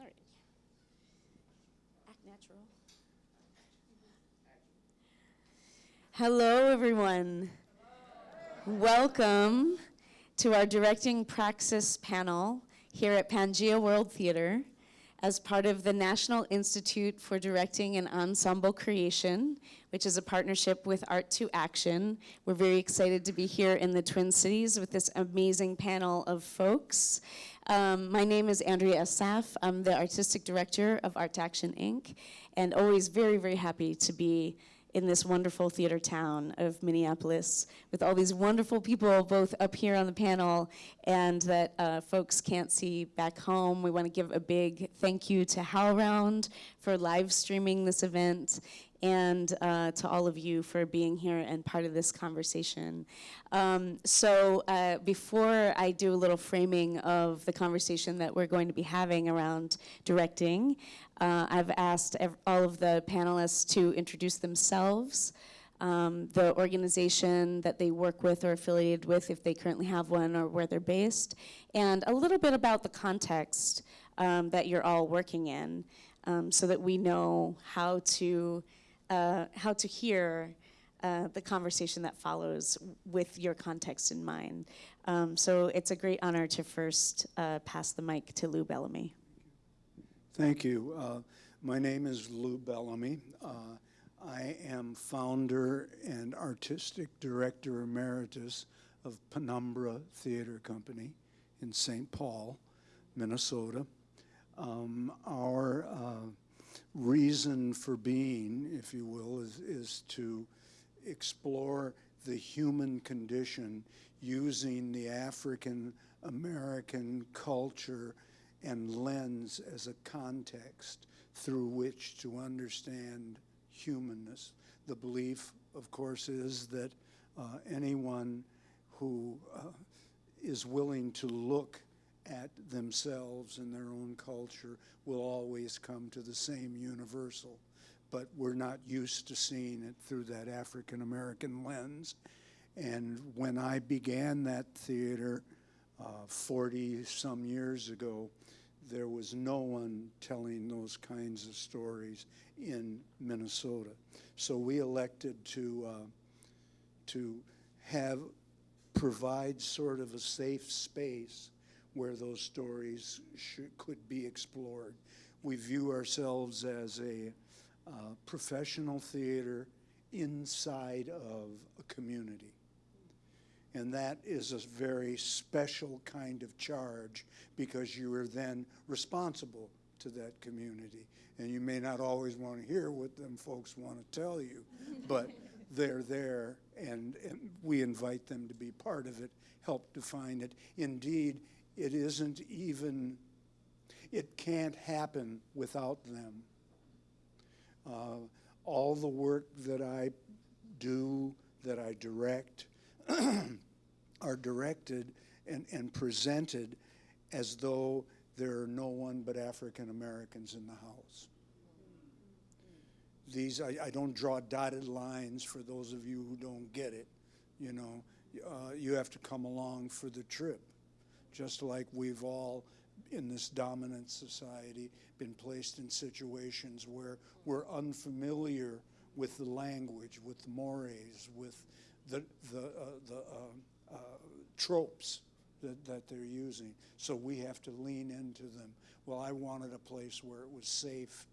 All right. Act natural. Hello, everyone. Welcome to our Directing Praxis panel here at Pangea World Theater as part of the National Institute for Directing and Ensemble Creation, which is a partnership with Art2Action. We're very excited to be here in the Twin Cities with this amazing panel of folks. Um, my name is Andrea Assaf. I'm the artistic director of Art2Action Inc. and always very, very happy to be in this wonderful theater town of Minneapolis with all these wonderful people both up here on the panel and that uh, folks can't see back home. We want to give a big thank you to HowlRound for live streaming this event and uh, to all of you for being here and part of this conversation. Um, so uh, before I do a little framing of the conversation that we're going to be having around directing, uh, I've asked all of the panelists to introduce themselves, um, the organization that they work with or affiliated with if they currently have one or where they're based, and a little bit about the context um, that you're all working in um, so that we know how to uh, how to hear uh, the conversation that follows with your context in mind. Um, so it's a great honor to first uh, pass the mic to Lou Bellamy. Thank you. Uh, my name is Lou Bellamy. Uh, I am founder and artistic director emeritus of Penumbra Theater Company in St. Paul, Minnesota. Um, our uh, reason for being, if you will, is, is to explore the human condition using the African American culture and lens as a context through which to understand humanness. The belief, of course, is that uh, anyone who uh, is willing to look at themselves and their own culture will always come to the same universal. But we're not used to seeing it through that African American lens. And when I began that theater 40 uh, some years ago, there was no one telling those kinds of stories in Minnesota. So we elected to, uh, to have, provide sort of a safe space where those stories should, could be explored. We view ourselves as a uh, professional theater inside of a community. And that is a very special kind of charge because you are then responsible to that community. And you may not always want to hear what them folks want to tell you, but they're there and, and we invite them to be part of it, help define it. Indeed, it isn't even, it can't happen without them. Uh, all the work that I do, that I direct, are directed and, and presented as though there are no one but African Americans in the house. These, I, I, don't draw dotted lines for those of you who don't get it. You know, uh, you have to come along for the trip, just like we've all in this dominant society been placed in situations where we're unfamiliar with the language, with the mores, with the, the, uh, the uh, uh, tropes that, that they're using. So we have to lean into them. Well, I wanted a place where it was safe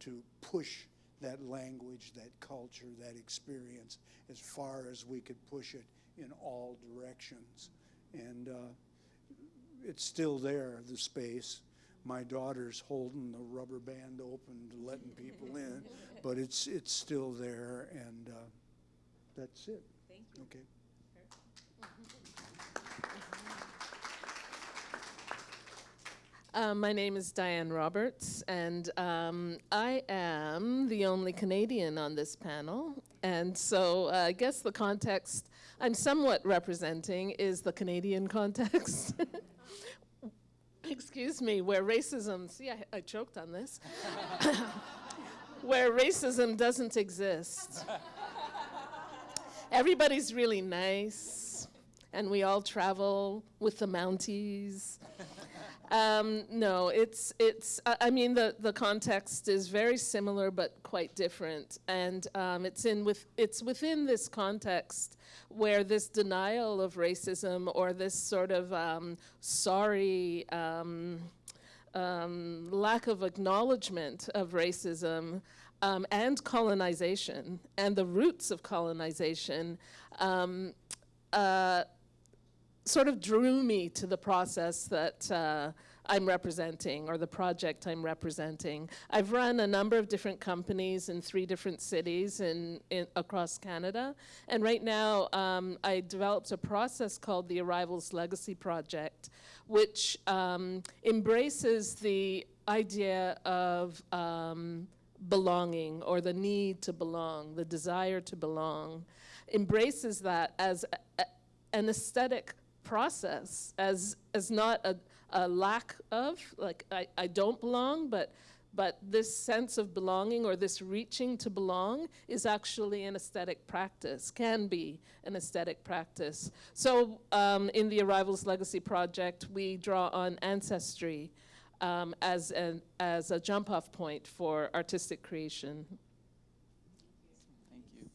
to push that language, that culture, that experience as far as we could push it in all directions. And uh, it's still there, the space. My daughter's holding the rubber band open, letting people in, but it's it's still there, and uh, that's it. Okay. Um, my name is Diane Roberts, and um, I am the only Canadian on this panel. And so uh, I guess the context I'm somewhat representing is the Canadian context. Excuse me, where racism, see, I, I choked on this, where racism doesn't exist. Everybody's really nice, and we all travel with the Mounties. Um, no, it's it's. I I mean, the the context is very similar but quite different, and um, it's in with it's within this context where this denial of racism or this sort of um, sorry. Um, um, lack of acknowledgement of racism um, and colonization and the roots of colonization um, uh, sort of drew me to the process that uh, I'm representing or the project I'm representing. I've run a number of different companies in three different cities in, in across Canada, and right now um, I developed a process called the Arrivals Legacy Project, which um, embraces the idea of um, belonging or the need to belong, the desire to belong, embraces that as a, a, an aesthetic process, as, as not a, a lack of, like I, I don't belong, but, but this sense of belonging or this reaching to belong is actually an aesthetic practice, can be an aesthetic practice. So um, in the Arrivals Legacy Project, we draw on ancestry um, as, an, as a jump off point for artistic creation. Thank you.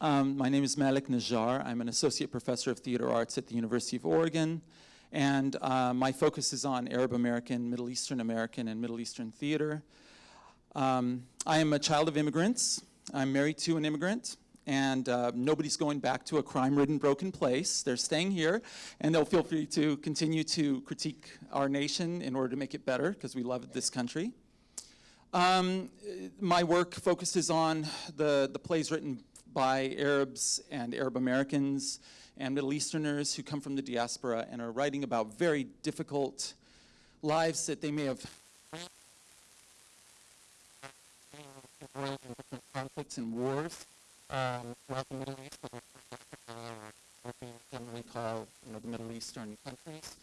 Um, my name is Malek Najjar. I'm an associate professor of theater arts at the University of Oregon. And uh, my focus is on Arab American, Middle Eastern American, and Middle Eastern theater. Um, I am a child of immigrants. I'm married to an immigrant. And uh, nobody's going back to a crime-ridden, broken place. They're staying here, and they'll feel free to continue to critique our nation in order to make it better, because we love this country. Um, my work focuses on the, the plays written by Arabs and Arab Americans and Middle Easterners who come from the diaspora and are writing about very difficult lives that they may have conflicts and wars um, the Middle East, what we generally call you know, the Middle Eastern countries.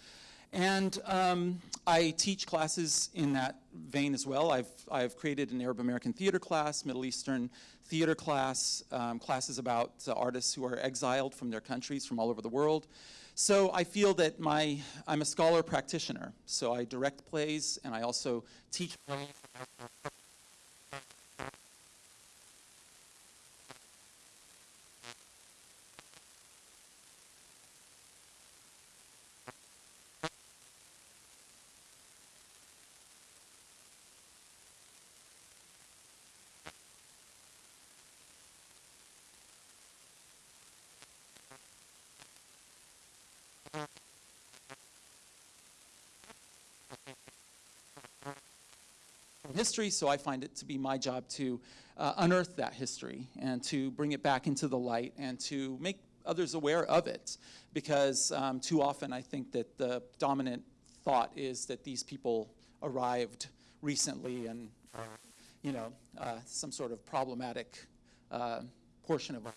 And um, I teach classes in that vein as well. I've, I've created an Arab American theater class, Middle Eastern theater class, um, classes about uh, artists who are exiled from their countries from all over the world. So I feel that my, I'm a scholar practitioner. So I direct plays and I also teach plays. History, so I find it to be my job to uh, unearth that history and to bring it back into the light and to make others aware of it. Because um, too often I think that the dominant thought is that these people arrived recently and, you know, uh, some sort of problematic uh, portion of our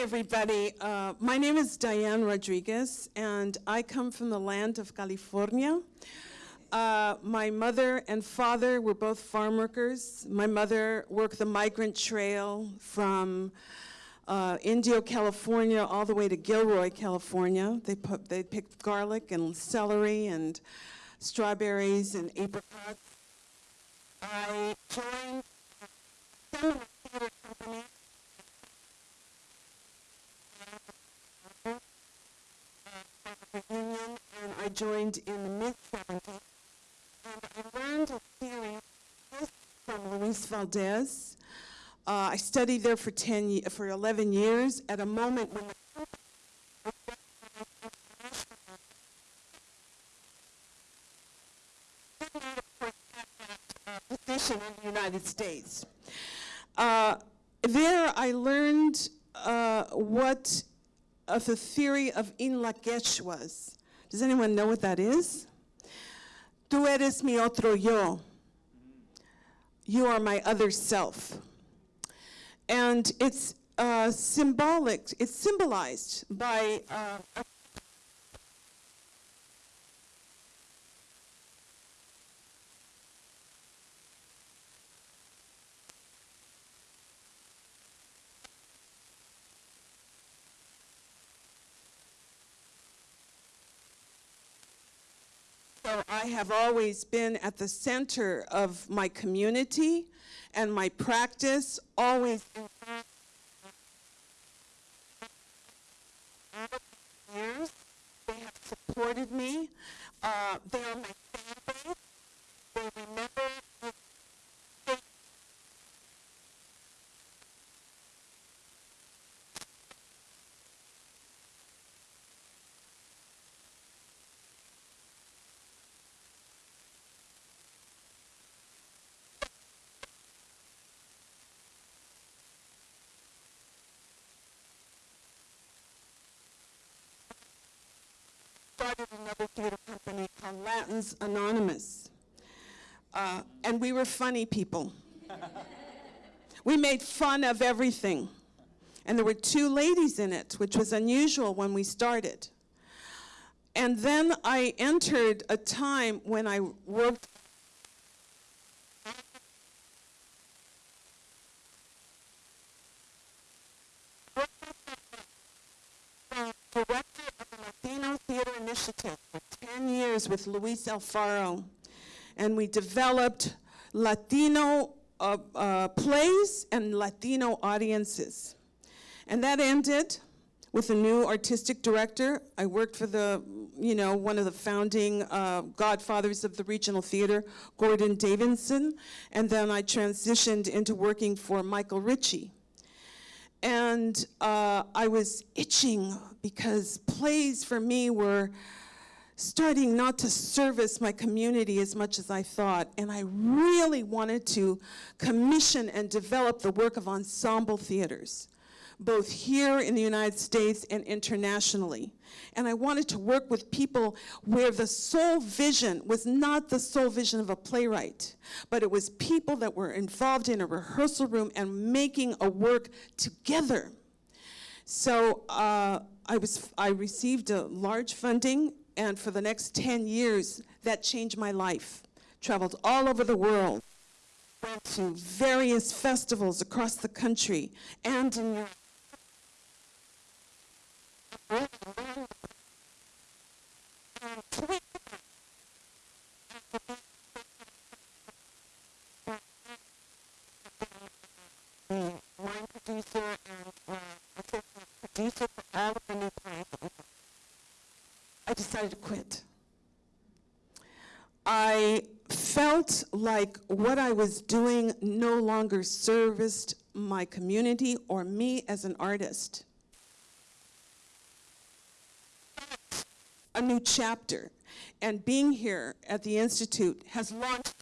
Everybody. Uh, my name is Diane Rodriguez, and I come from the land of California. Uh, my mother and father were both farm workers. My mother worked the migrant trail from uh, Indio, California, all the way to Gilroy, California. They put they picked garlic and celery and strawberries and apricots. I joined some of Union, and I joined in the mid 70s. And I learned a theory from Luis Valdez. Uh, I studied there for 10, ye- for 11 years at a moment when the position in the United States. Uh, there I learned uh, what of the theory of In Lak'ech was. Does anyone know what that is? Tú eres mi otro yo. You are my other self. And it's uh, symbolic, it's symbolized by uh, a So I have always been at the center of my community and my practice, always years. They have supported me. Uh, they are my base. They remember started another theater company called Latins Anonymous. Uh, and we were funny people. we made fun of everything. And there were two ladies in it, which was unusual when we started. And then I entered a time when I worked director of the Latino Theater Initiative for 10 years with Luis Alfaro. And we developed Latino uh, uh, plays and Latino audiences. And that ended with a new artistic director. I worked for the, you know, one of the founding uh, godfathers of the regional theater, Gordon Davidson. And then I transitioned into working for Michael Ritchie. And uh, I was itching because plays for me were starting not to service my community as much as I thought. And I really wanted to commission and develop the work of ensemble theaters, both here in the United States and internationally. And I wanted to work with people where the sole vision was not the sole vision of a playwright, but it was people that were involved in a rehearsal room and making a work together. So uh, I, was, I received a large funding, and for the next 10 years, that changed my life. Traveled all over the world, went to various festivals across the country and in Europe. the line producer and uh, assistant producer for all of the new plays. that we did. I decided to quit. I felt like what I was doing no longer serviced my community or me as an artist. A new chapter. And being here at the Institute has launched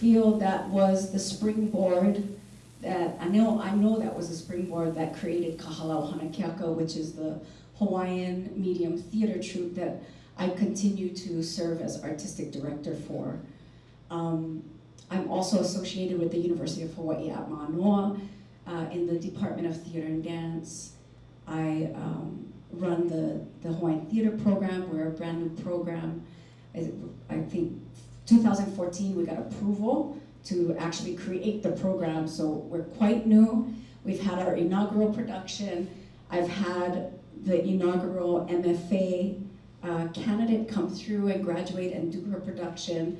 feel that was the springboard that, I know, I know that was a springboard that created Kahalau Hanakeaka, which is the Hawaiian medium theater troupe that I continue to serve as artistic director for. Um, I'm also associated with the University of Hawaii at Manoa uh, in the Department of Theater and Dance. I um, run the, the Hawaiian Theater Program. We're a brand new program. I, I think 2014 we got approval to actually create the program, so we're quite new. We've had our inaugural production. I've had the inaugural MFA uh, candidate come through and graduate and do her production.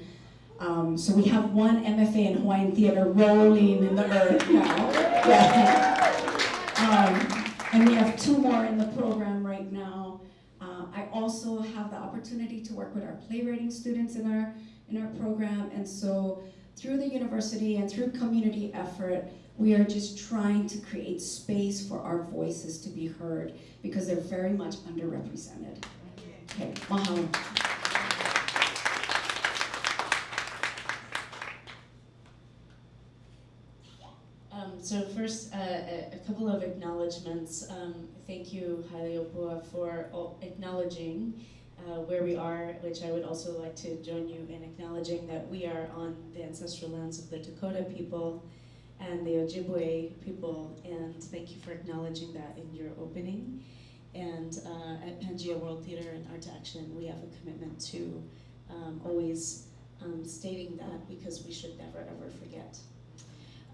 Um, so we have one MFA in Hawaiian theater rolling in the earth now. Yeah. Um, and we have two more in the program right now. Uh, I also have the opportunity to work with our playwriting students in our in our program, and so through the university and through community effort, we are just trying to create space for our voices to be heard because they're very much underrepresented. Okay, mahalo. Um, so first, uh, a, couple of acknowledgements. Um, thank you, Haleopua, for acknowledging uh, where we are, which I would also like to join you in acknowledging that we are on the ancestral lands of the Dakota people and the Ojibwe people, and thank you for acknowledging that in your opening. And uh, at Pangea World Theater and Art Action, we have a commitment to um, always um, stating that because we should never ever forget.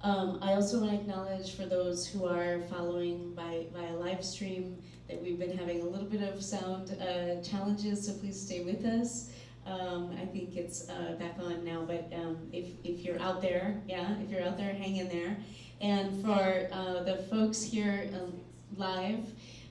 Um, I also want to acknowledge for those who are following by via live stream that we've been having a little bit of sound uh, challenges, so please stay with us. Um, I think it's uh, back on now, but um, if, if you're out there, yeah, if you're out there, hang in there. And for uh, the folks here um, live,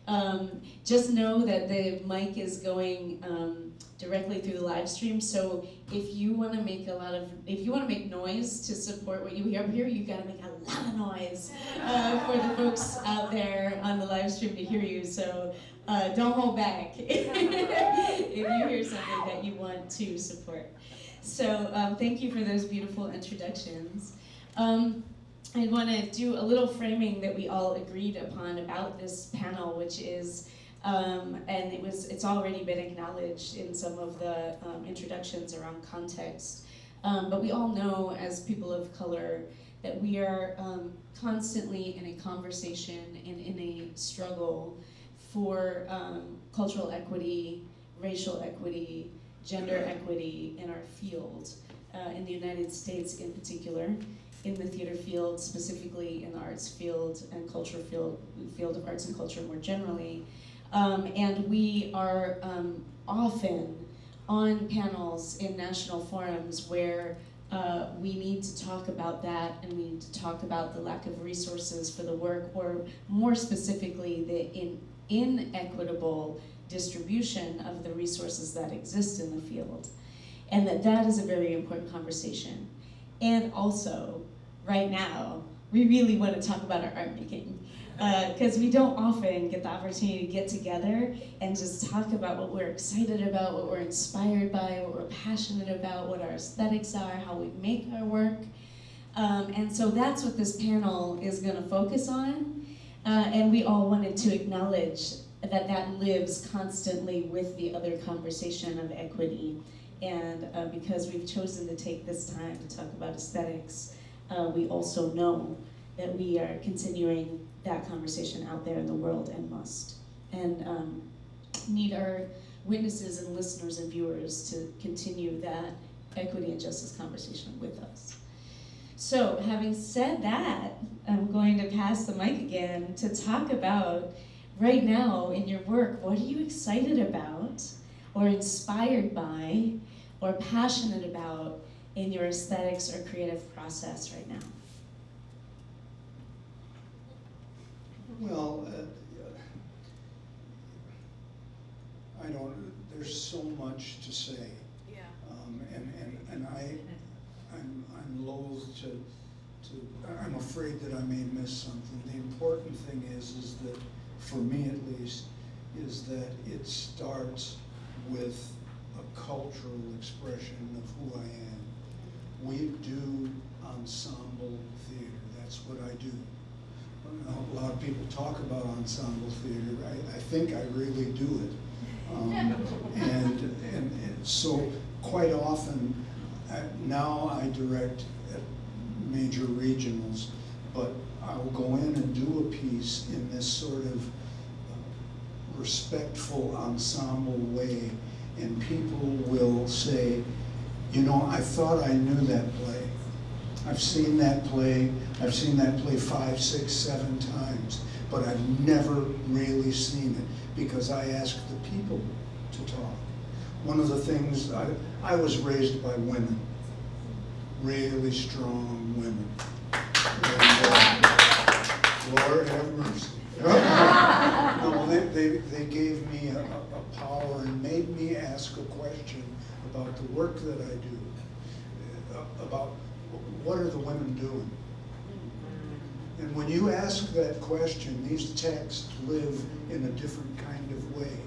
um, just know that the mic is going um, directly through the live stream. So if you want to make a lot of, if you want to make noise to support what you hear here, you've got to make a lot of noise uh, for the folks out there on the live stream to hear you. So uh, don't hold back if you hear something that you want to support. So um, thank you for those beautiful introductions. I want to do a little framing that we all agreed upon about this panel, which is, um, and it was, it's already been acknowledged in some of the um, introductions around context. Um, but we all know as people of color that we are um, constantly in a conversation and in a struggle for um, cultural equity, racial equity, gender equity in our field, uh, in the United States in particular in the theater field, specifically in the arts field and culture field, field of arts and culture more generally. Um, and we are um, often on panels in national forums where uh, we need to talk about that and we need to talk about the lack of resources for the work or more specifically the in, inequitable distribution of the resources that exist in the field. And that that is a very important conversation. And also, right now, we really want to talk about our art making. Because uh, we don't often get the opportunity to get together and just talk about what we're excited about, what we're inspired by, what we're passionate about, what our aesthetics are, how we make our work. Um, and so that's what this panel is going to focus on. Uh, and we all wanted to acknowledge that that lives constantly with the other conversation of equity. And uh, because we've chosen to take this time to talk about aesthetics, uh, we also know that we are continuing that conversation out there in the world and must. And um, need our witnesses and listeners and viewers to continue that equity and justice conversation with us. So having said that, I'm going to pass the mic again to talk about right now in your work, what are you excited about or inspired by or passionate about in your aesthetics or creative process right now? Well, uh, I don't, there's so much to say. Yeah. Um, and, and, and I, I'm, I'm loath to, to, I'm afraid that I may miss something. The important thing is, is that, for me at least, is that it starts with a cultural expression of who I am. We do ensemble theater. That's what I do. A lot of people talk about ensemble theater. I, I think I really do it. Um, and, and, and so quite often, I, now I direct at major regionals, but I will go in and do a piece in this sort of uh, respectful ensemble way, and people will say, you know, I thought I knew that play. I've seen that play, I've seen that play five, six, seven times, but I've never really seen it because I ask the people to talk. One of the things, I, I was raised by women, really strong women. And, uh, Lord have mercy. No, they, they, they gave me a, a power and made me ask a question about the work that I do, uh, about what are the women doing? And when you ask that question, these texts live in a different kind of way.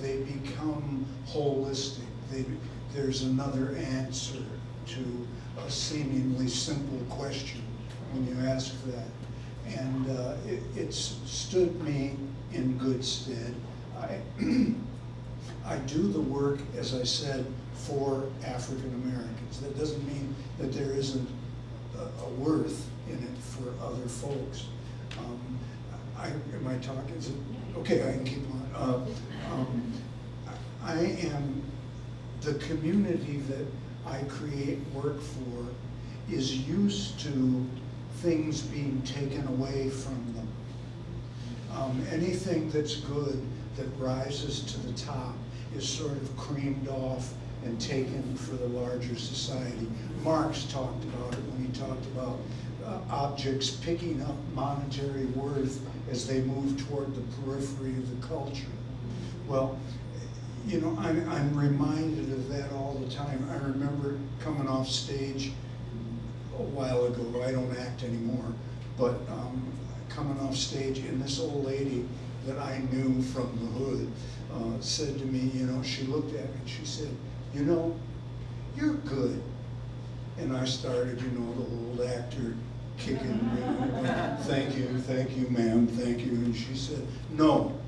They become holistic. They, there's another answer to a seemingly simple question when you ask that. And uh, it, it's stood me in good stead. I, I do the work, as I said, for African Americans. That doesn't mean that there isn't a, a worth in it for other folks. Um, I, am I talking? Is it, okay, I can keep on. Uh, um, I am the community that I create work for is used to things being taken away from them. Um, anything that's good that rises to the top is sort of creamed off and taken for the larger society. Marx talked about it when he talked about uh, objects picking up monetary worth as they move toward the periphery of the culture. Well, you know, I'm, I'm reminded of that all the time. I remember coming off stage a while ago. I don't act anymore, but um, coming off stage, and this old lady that I knew from the hood uh, said to me, you know, she looked at me and she said, you know, you're good. And I started, you know, the old actor kicking, me. thank you, thank you, ma'am, thank you. And she said, no.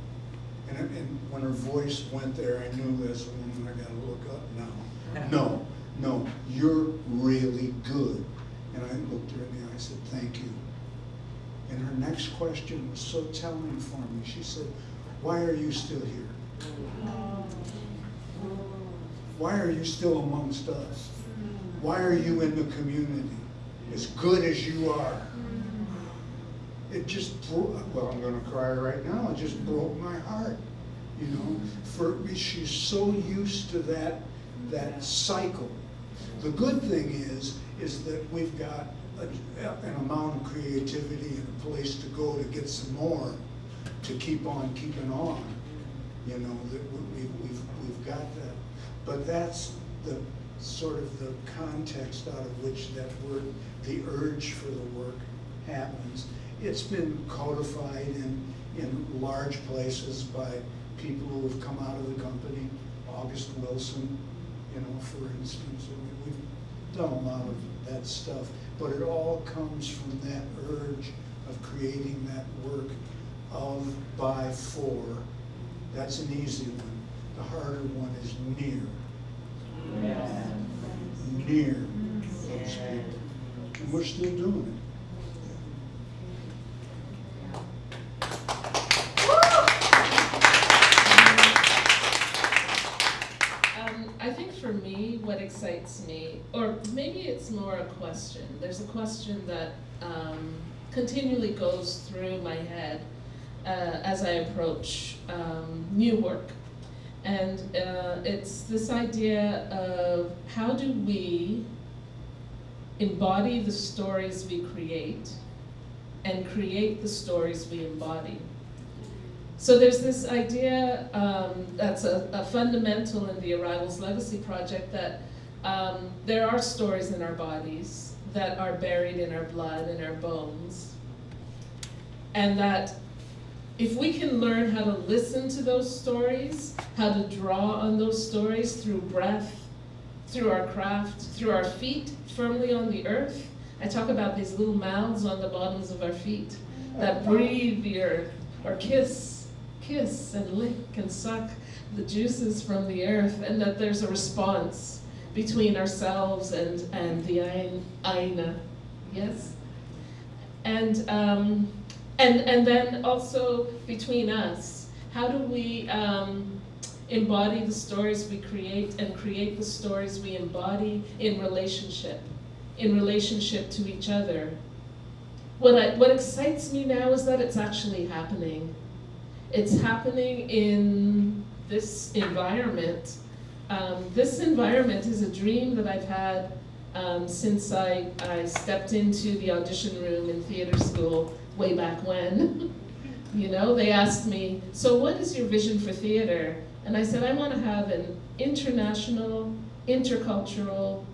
And, and when her voice went there, I knew this woman, I gotta look up now. No, no, you're really good. And I looked her in the eye, I said, thank you. And her next question was so telling for me. She said, why are you still here? Oh. Why are you still amongst us? Mm. Why are you in the community? As good as you are. Mm. It just broke, well, I'm going to cry right now. It just broke my heart. You know, for she's so used to that that cycle. The good thing is, is that we've got a, an amount of creativity and a place to go to get some more, to keep on keeping on. You know, that we, we've, we've got that. But that's the sort of the context out of which that word, the urge for the work happens. It's been codified in, in large places by people who have come out of the company, August Wilson, you know, for instance. We, we've done a lot of that stuff, but it all comes from that urge of creating that work of, by, for. That's an easy one. The harder one is near. Near those people. And we're still doing it. Um, I think for me, what excites me, or maybe it's more a question. There's a question that um, continually goes through my head uh, as I approach um, new work. And uh, it's this idea of how do we embody the stories we create and create the stories we embody. So there's this idea um, that's a, a, fundamental in the Arrivals Legacy Project that um, there are stories in our bodies that are buried in our blood and our bones. And that if we can learn how to listen to those stories, how to draw on those stories through breath, through our craft, through our feet firmly on the earth. I talk about these little mouths on the bottoms of our feet that breathe the earth, or kiss, kiss and lick and suck the juices from the earth, and that there's a response between ourselves and, and the Ain, Aina. Yes? And, um, and, and then also between us, how do we um, embody the stories we create and create the stories we embody in relationship, in relationship to each other? What, I, what excites me now is that it's actually happening. It's happening in this environment. Um, this environment is a dream that I've had um, since I, I stepped into the audition room in theater school way back when. you know, they asked me, so what is your vision for theater? And I said, I want to have an international, intercultural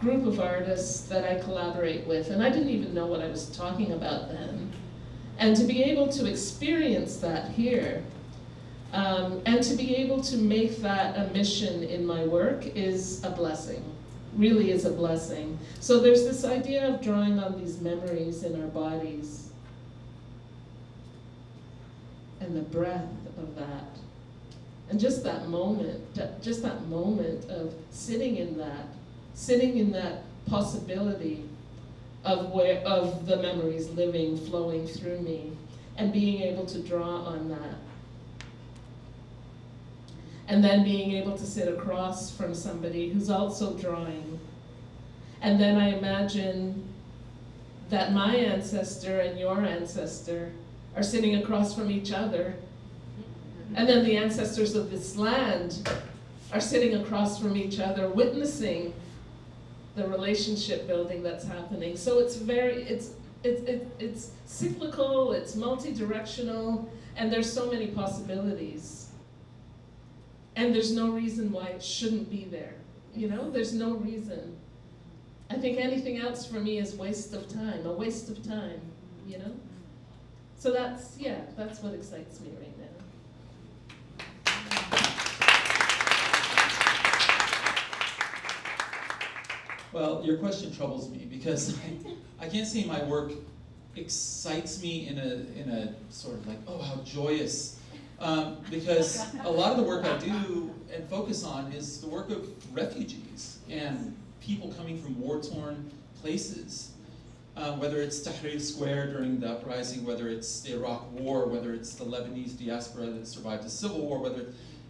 group of artists that I collaborate with. And I didn't even know what I was talking about then. And to be able to experience that here, um, and to be able to make that a mission in my work is a blessing, really is a blessing. So there's this idea of drawing on these memories in our bodies and the breath of that. And just that moment, just that moment of sitting in that, sitting in that possibility of where of the memories living, flowing through me, and being able to draw on that. And then being able to sit across from somebody who's also drawing. And then I imagine that my ancestor and your ancestor are sitting across from each other. And then the ancestors of this land are sitting across from each other, witnessing the relationship building that's happening. So it's very, it's, it's, it, it's cyclical, it's multi-directional, and there's so many possibilities. And there's no reason why it shouldn't be there. You know, there's no reason. I think anything else for me is waste of time, a waste of time, you know? So that's, yeah, that's what excites me right now. Well, your question troubles me because I, I can't say my work excites me in a, in a sort of like, oh, how joyous. Um, because a lot of the work I do and focus on is the work of refugees and people coming from war-torn places. Uh, whether it's Tahrir Square during the uprising, whether it's the Iraq War, whether it's the Lebanese diaspora that survived the civil war, whether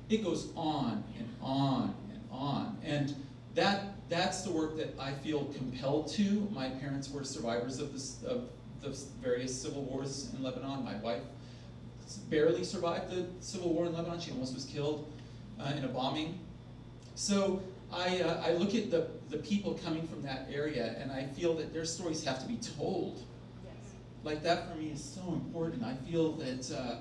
it goes on and on and on. And that that's the work that I feel compelled to. My parents were survivors of, this, of the various civil wars in Lebanon. My wife barely survived the civil war in Lebanon. She almost was killed uh, in a bombing. So I, uh, I look at the, the people coming from that area and I feel that their stories have to be told. Yes. Like that for me is so important. I feel that, uh,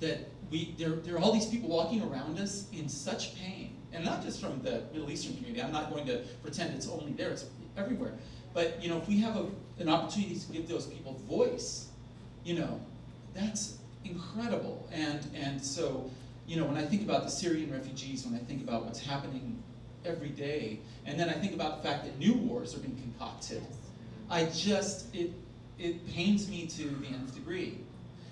that we, there, there are all these people walking around us in such pain and not just from the Middle Eastern community. I'm not going to pretend it's only there, it's everywhere. But you know, if we have a, an opportunity to give those people voice, you know, that's incredible. And, and so, you know, when I think about the Syrian refugees, when I think about what's happening every day, and then I think about the fact that new wars are being concocted, I just, it, it pains me to the nth degree.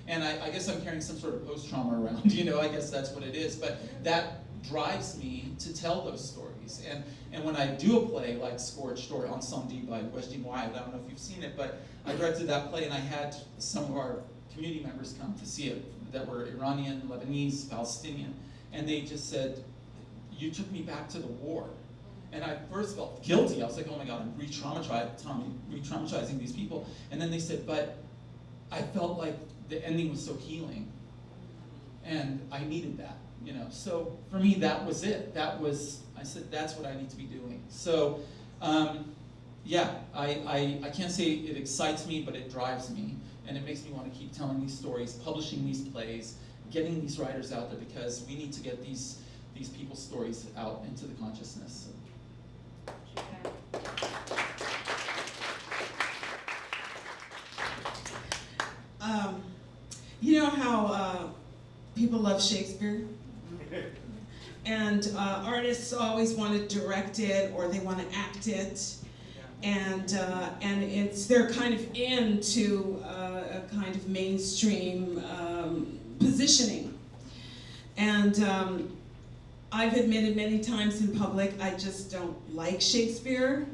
And I, I guess I'm carrying some sort of post-trauma around, you know, I guess that's what it is. But that drives me to tell those stories. And, and when I do a play like Scorched or Incendies by Wajdi Mouawad, I don't know if you've seen it, but I directed that play and I had some of our community members come to see it that were Iranian, Lebanese, Palestinian, and they just said, you took me back to the war. And I first felt guilty. I was like, oh my God, I'm re-traumatizing re these people. And then they said, but I felt like the ending was so healing. And I needed that you know, so for me, that was it. That was, I said, that's what I need to be doing. So, um, yeah, I, I, I can't say it excites me, but it drives me. And it makes me want to keep telling these stories, publishing these plays, getting these writers out there because we need to get these, these people's stories out into the consciousness. Um, you know how uh, people love Shakespeare? and uh, artists always want to direct it or they want to act it. And, uh, and it's, they're kind of into uh, a kind of mainstream um, positioning. And um, I've admitted many times in public, I just don't like Shakespeare.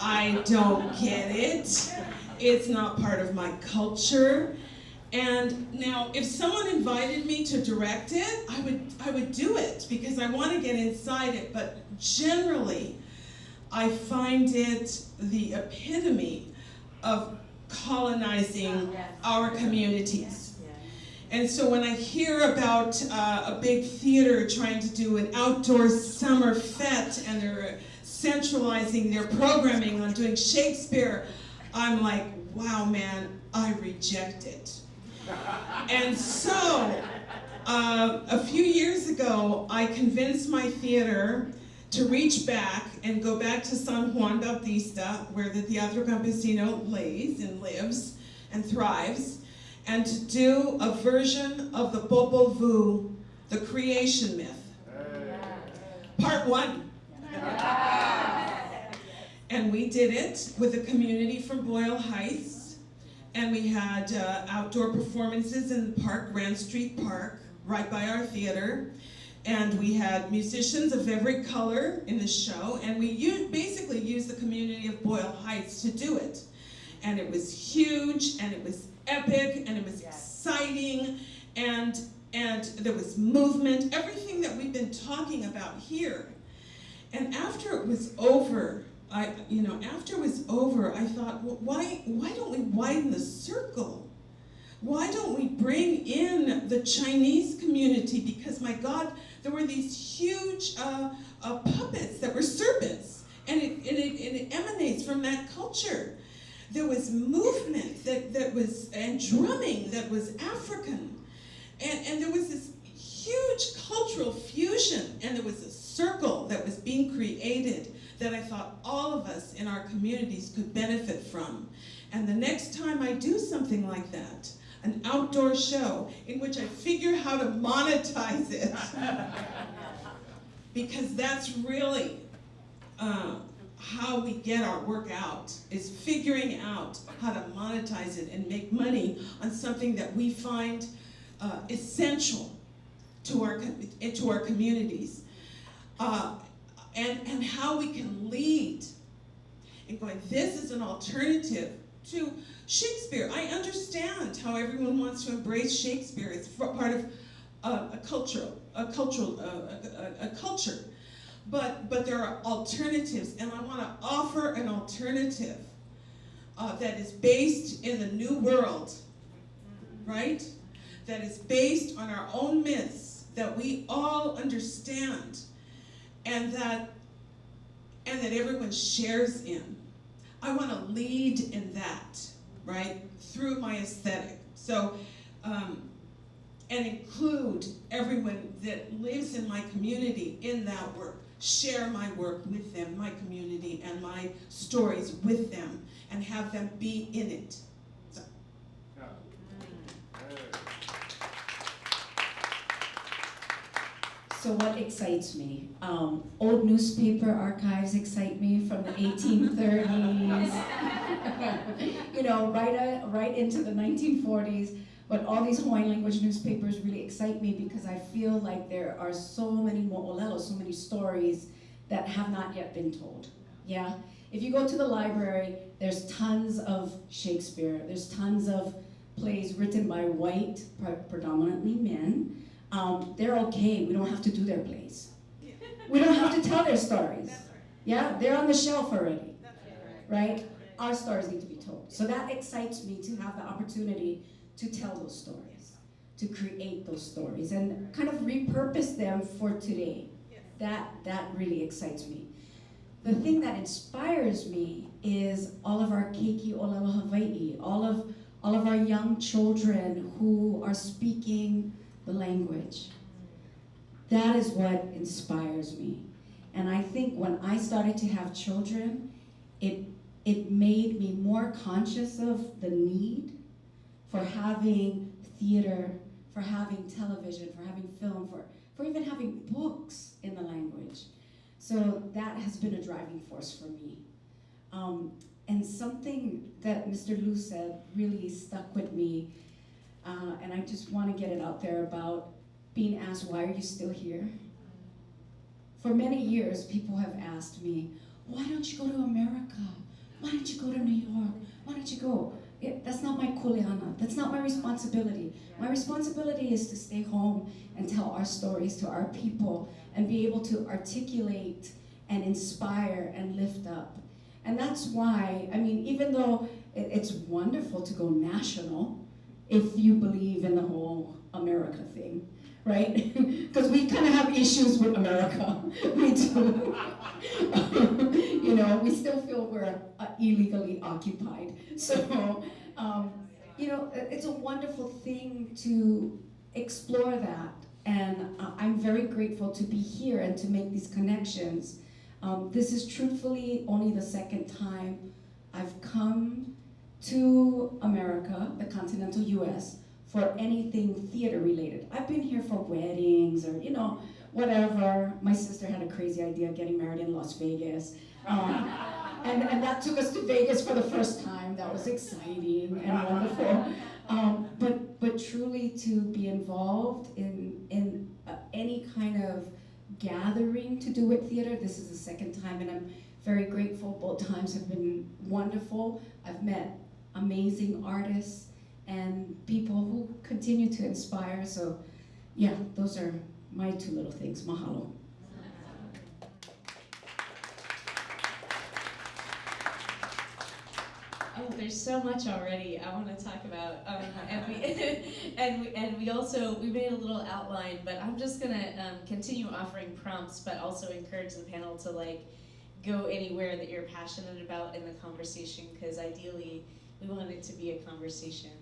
I don't get it. It's not part of my culture. And now, if someone invited me to direct it, I would, I would do it because I want to get inside it. But generally, I find it the epitome of colonizing our communities. And so when I hear about uh, a big theater trying to do an outdoor summer fete and they're centralizing their programming on doing Shakespeare, I'm like, wow, man, I reject it. And so, uh, a few years ago, I convinced my theater to reach back and go back to San Juan Bautista, where the Teatro Campesino lays and lives and thrives, and to do a version of the Popol Vuh, the creation myth. Part one. And we did it with a community from Boyle Heights, and we had uh, outdoor performances in the park, Grand Street Park, right by our theater. And we had musicians of every color in the show, and we u- basically used the community of Boyle Heights to do it. And it was huge, and it was epic, and it was exciting, and and there was movement, everything that we've been talking about here. And after it was over, I, you know, after it was over, I thought, well, why, why don't we widen the circle? Why don't we bring in the Chinese community? Because my God, there were these huge uh, uh, puppets that were serpents, and it, and, it, and it emanates from that culture. There was movement that, that was, and drumming that was African. And, and there was this huge cultural fusion, and there was a circle that was being created that I thought all of us in our communities could benefit from. And the next time I do something like that, an outdoor show in which I figure how to monetize it, because that's really uh, how we get our work out, is figuring out how to monetize it and make money on something that we find uh, essential to our, to our communities. Uh, and, and how we can lead and going, this is an alternative to Shakespeare. I understand how everyone wants to embrace Shakespeare. It's part of uh, a culture, a cultural, uh, a, a, a culture. But, but there are alternatives, and I want to offer an alternative uh, that is based in the new world, right? That is based on our own myths that we all understand and that and that everyone shares in. I want to lead in that, right, through my aesthetic. So, um, and include everyone that lives in my community in that work. Share my work with them, my community, and my stories with them, and have them be in it. So, So what excites me? Um, old newspaper archives excite me from the 1830s. you know, right, uh, right into the 1940s. But all these Hawaiian language newspapers really excite me because I feel like there are so many mo'olelo, so many stories that have not yet been told. Yeah? If you go to the library, there's tons of Shakespeare. There's tons of plays written by white, predominantly men. Um, they're okay. We don't have to do their plays. We don't have to tell their stories. Yeah, they're on the shelf already, right? Our stories need to be told. So that excites me to have the opportunity to tell those stories, to create those stories, and kind of repurpose them for today. That that really excites me. The thing that inspires me is all of our Keiki Olelo Hawaii, all of all of our young children who are speaking the language. That is what inspires me. And I think when I started to have children, it, it made me more conscious of the need for having theater, for having television, for having film, for, for even having books in the language. So that has been a driving force for me. Um, and something that Mr. Liu said really stuck with me, uh, and I just want to get it out there about being asked, why are you still here? For many years, people have asked me, why don't you go to America? Why don't you go to New York? Why don't you go? That's not my kuleana. That's not my responsibility. My responsibility is to stay home and tell our stories to our people and be able to articulate and inspire and lift up. And that's why, I mean, even though it, it's wonderful to go national, if you believe in the whole America thing, right? Because we kind of have issues with America. we do. you know, we still feel we're uh, illegally occupied. So, um, you know, it's a wonderful thing to explore that. And uh, I'm very grateful to be here and to make these connections. Um, this is truthfully only the second time I've come to America, the continental US, for anything theater related. I've been here for weddings or, you know, whatever. My sister had a crazy idea getting married in Las Vegas. Um, and, and that took us to Vegas for the first time. That was exciting and wonderful. Um, but, but truly to be involved in, in uh, any kind of gathering to do with theater, this is the second time and I'm very grateful. Both times have been wonderful. I've met amazing artists and people who continue to inspire. So yeah, those are my two little things. Mahalo. Oh, there's so much already I want to talk about, um, and we and we and we also we made a little outline, but I'm just gonna um, continue offering prompts, but also encourage the panel to like go anywhere that you're passionate about in the conversation, because ideally we want it to be a conversation.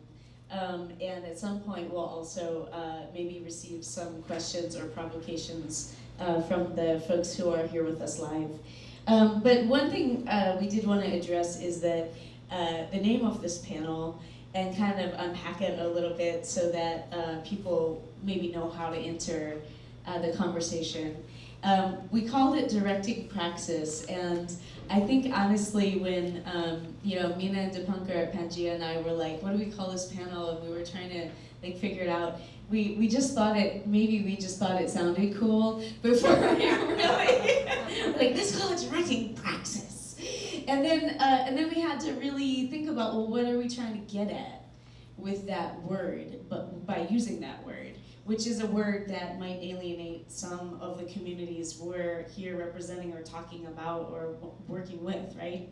Um, and at some point, we'll also uh, maybe receive some questions or provocations uh, from the folks who are here with us live. Um, but one thing uh, we did want to address is that uh, the name of this panel and kind of unpack it a little bit so that uh, people maybe know how to enter uh, the conversation. Um, we called it directing praxis, and I think honestly, when um, you know Meena and Dipankar at Pangea and I were like, "What do we call this panel?" and we were trying to like figure it out. We we just thought it maybe we just thought it sounded cool before we really like this call it directing praxis, and then uh, and then we had to really think about well, what are we trying to get at with that word, but by using that word which is a word that might alienate some of the communities we're here representing or talking about or working with, right?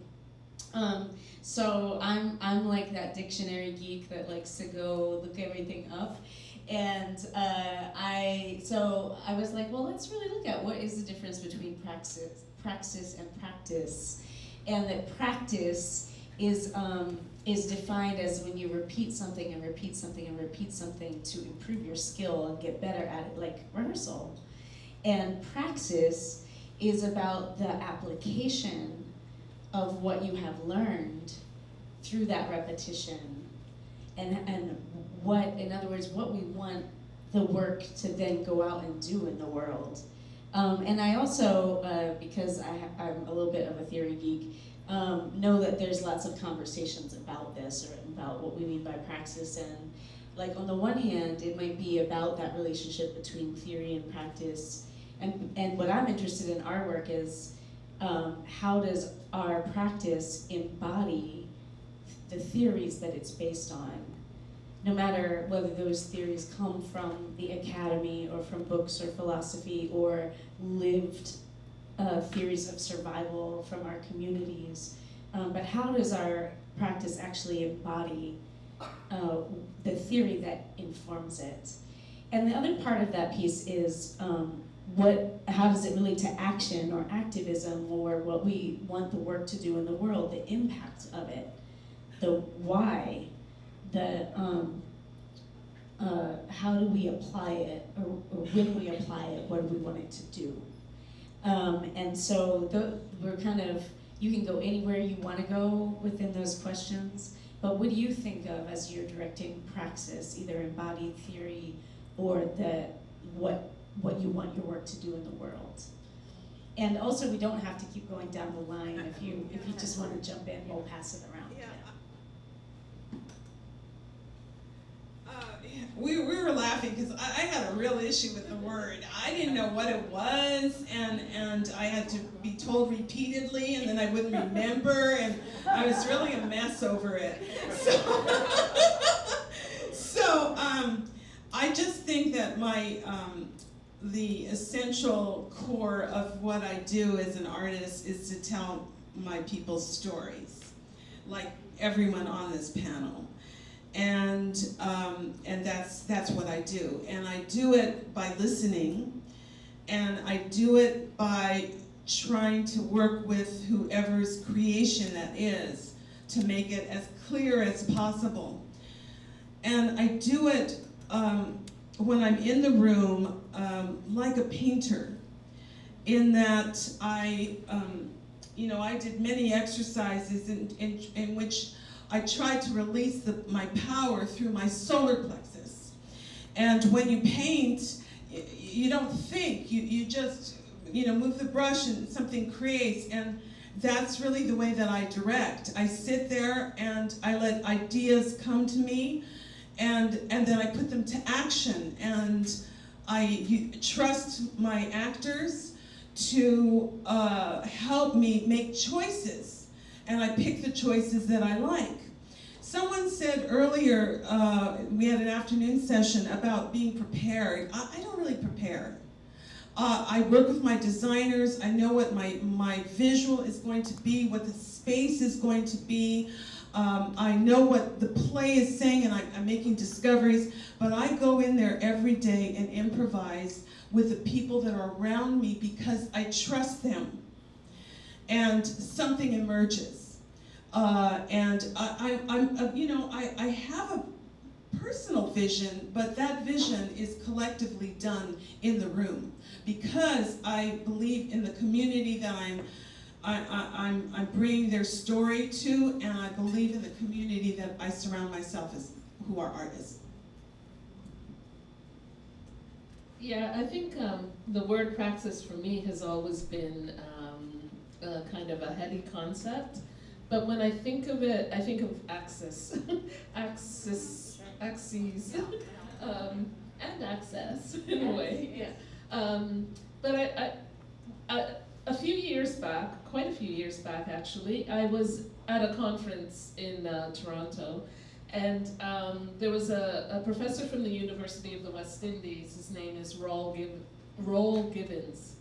Um, so I'm I'm like that dictionary geek that likes to go look everything up, and uh, I so I was like, well, let's really look at what is the difference between praxis, praxis and practice, and that practice is um, is defined as when you repeat something and repeat something and repeat something to improve your skill and get better at it, like rehearsal. And praxis is about the application of what you have learned through that repetition. And, and what, in other words, what we want the work to then go out and do in the world. Um, and I also, uh, because I, I'm a little bit of a theory geek, um, know that there's lots of conversations about this or about what we mean by praxis. And like on the one hand it might be about that relationship between theory and practice. And, and what i'm interested in our work is um, how does our practice embody the theories that it's based on no matter whether those theories come from the academy or from books or philosophy or lived uh, theories of survival from our communities, um, but how does our practice actually embody uh, the theory that informs it? And the other part of that piece is um, what, how does it relate to action or activism or what we want the work to do in the world, the impact of it, the why, the um, uh, how do we apply it, or, or when we apply it, what do we want it to do? Um, and so the, we're kind of, you can go anywhere you want to go within those questions, but what do you think of as you're directing praxis, either embodied theory or the what what you want your work to do in the world. And also, we don't have to keep going down the line. If you if you just want to jump in, we'll pass it around. Yeah. Uh, we, we were laughing because I, I had a real issue with the word. I didn't know what it was, and, and I had to be told repeatedly, and then I wouldn't remember, and I was really a mess over it. So, so um, I just think that my um, the essential core of what I do as an artist is to tell my people's stories, like everyone on this panel and um, and that's that's what I do. And I do it by listening, and I do it by trying to work with whoever's creation that is to make it as clear as possible. And I do it um, when I'm in the room um, like a painter, in that I, um, you know, I did many exercises in, in, in which I tried to release the, my power through my solar plexus. And when you paint, y- you don't think, you, you just, you know, move the brush and something creates. And that's really the way that I direct. I sit there and I let ideas come to me and, and then I put them to action. And I you, trust my actors to uh, help me make choices. And I pick the choices that I like. Someone said earlier, uh, we had an afternoon session about being prepared. I, I don't really prepare. Uh, I work with my designers. I know what my, my visual is going to be, what the space is going to be. Um, I know what the play is saying, and I, I'm making discoveries. But I go in there every day and improvise with the people that are around me because I trust them. And something emerges. Uh, and I, I'm, uh, you know, I, I have a personal vision, but that vision is collectively done in the room because I believe in the community that I'm, I, I, I'm, I'm bringing their story to, and I believe in the community that I surround myself as, who are artists. Yeah, I think um, the word praxis for me has always been um, kind of a heady concept. But when I think of it, I think of axis, axis, axes, um, and access in a way. Yeah. Um, but I, I, I, a few years back, quite a few years back actually, I was at a conference in uh, Toronto, and um, there was a, a professor from the University of the West Indies. His name is Giv- Rawle Gibbons,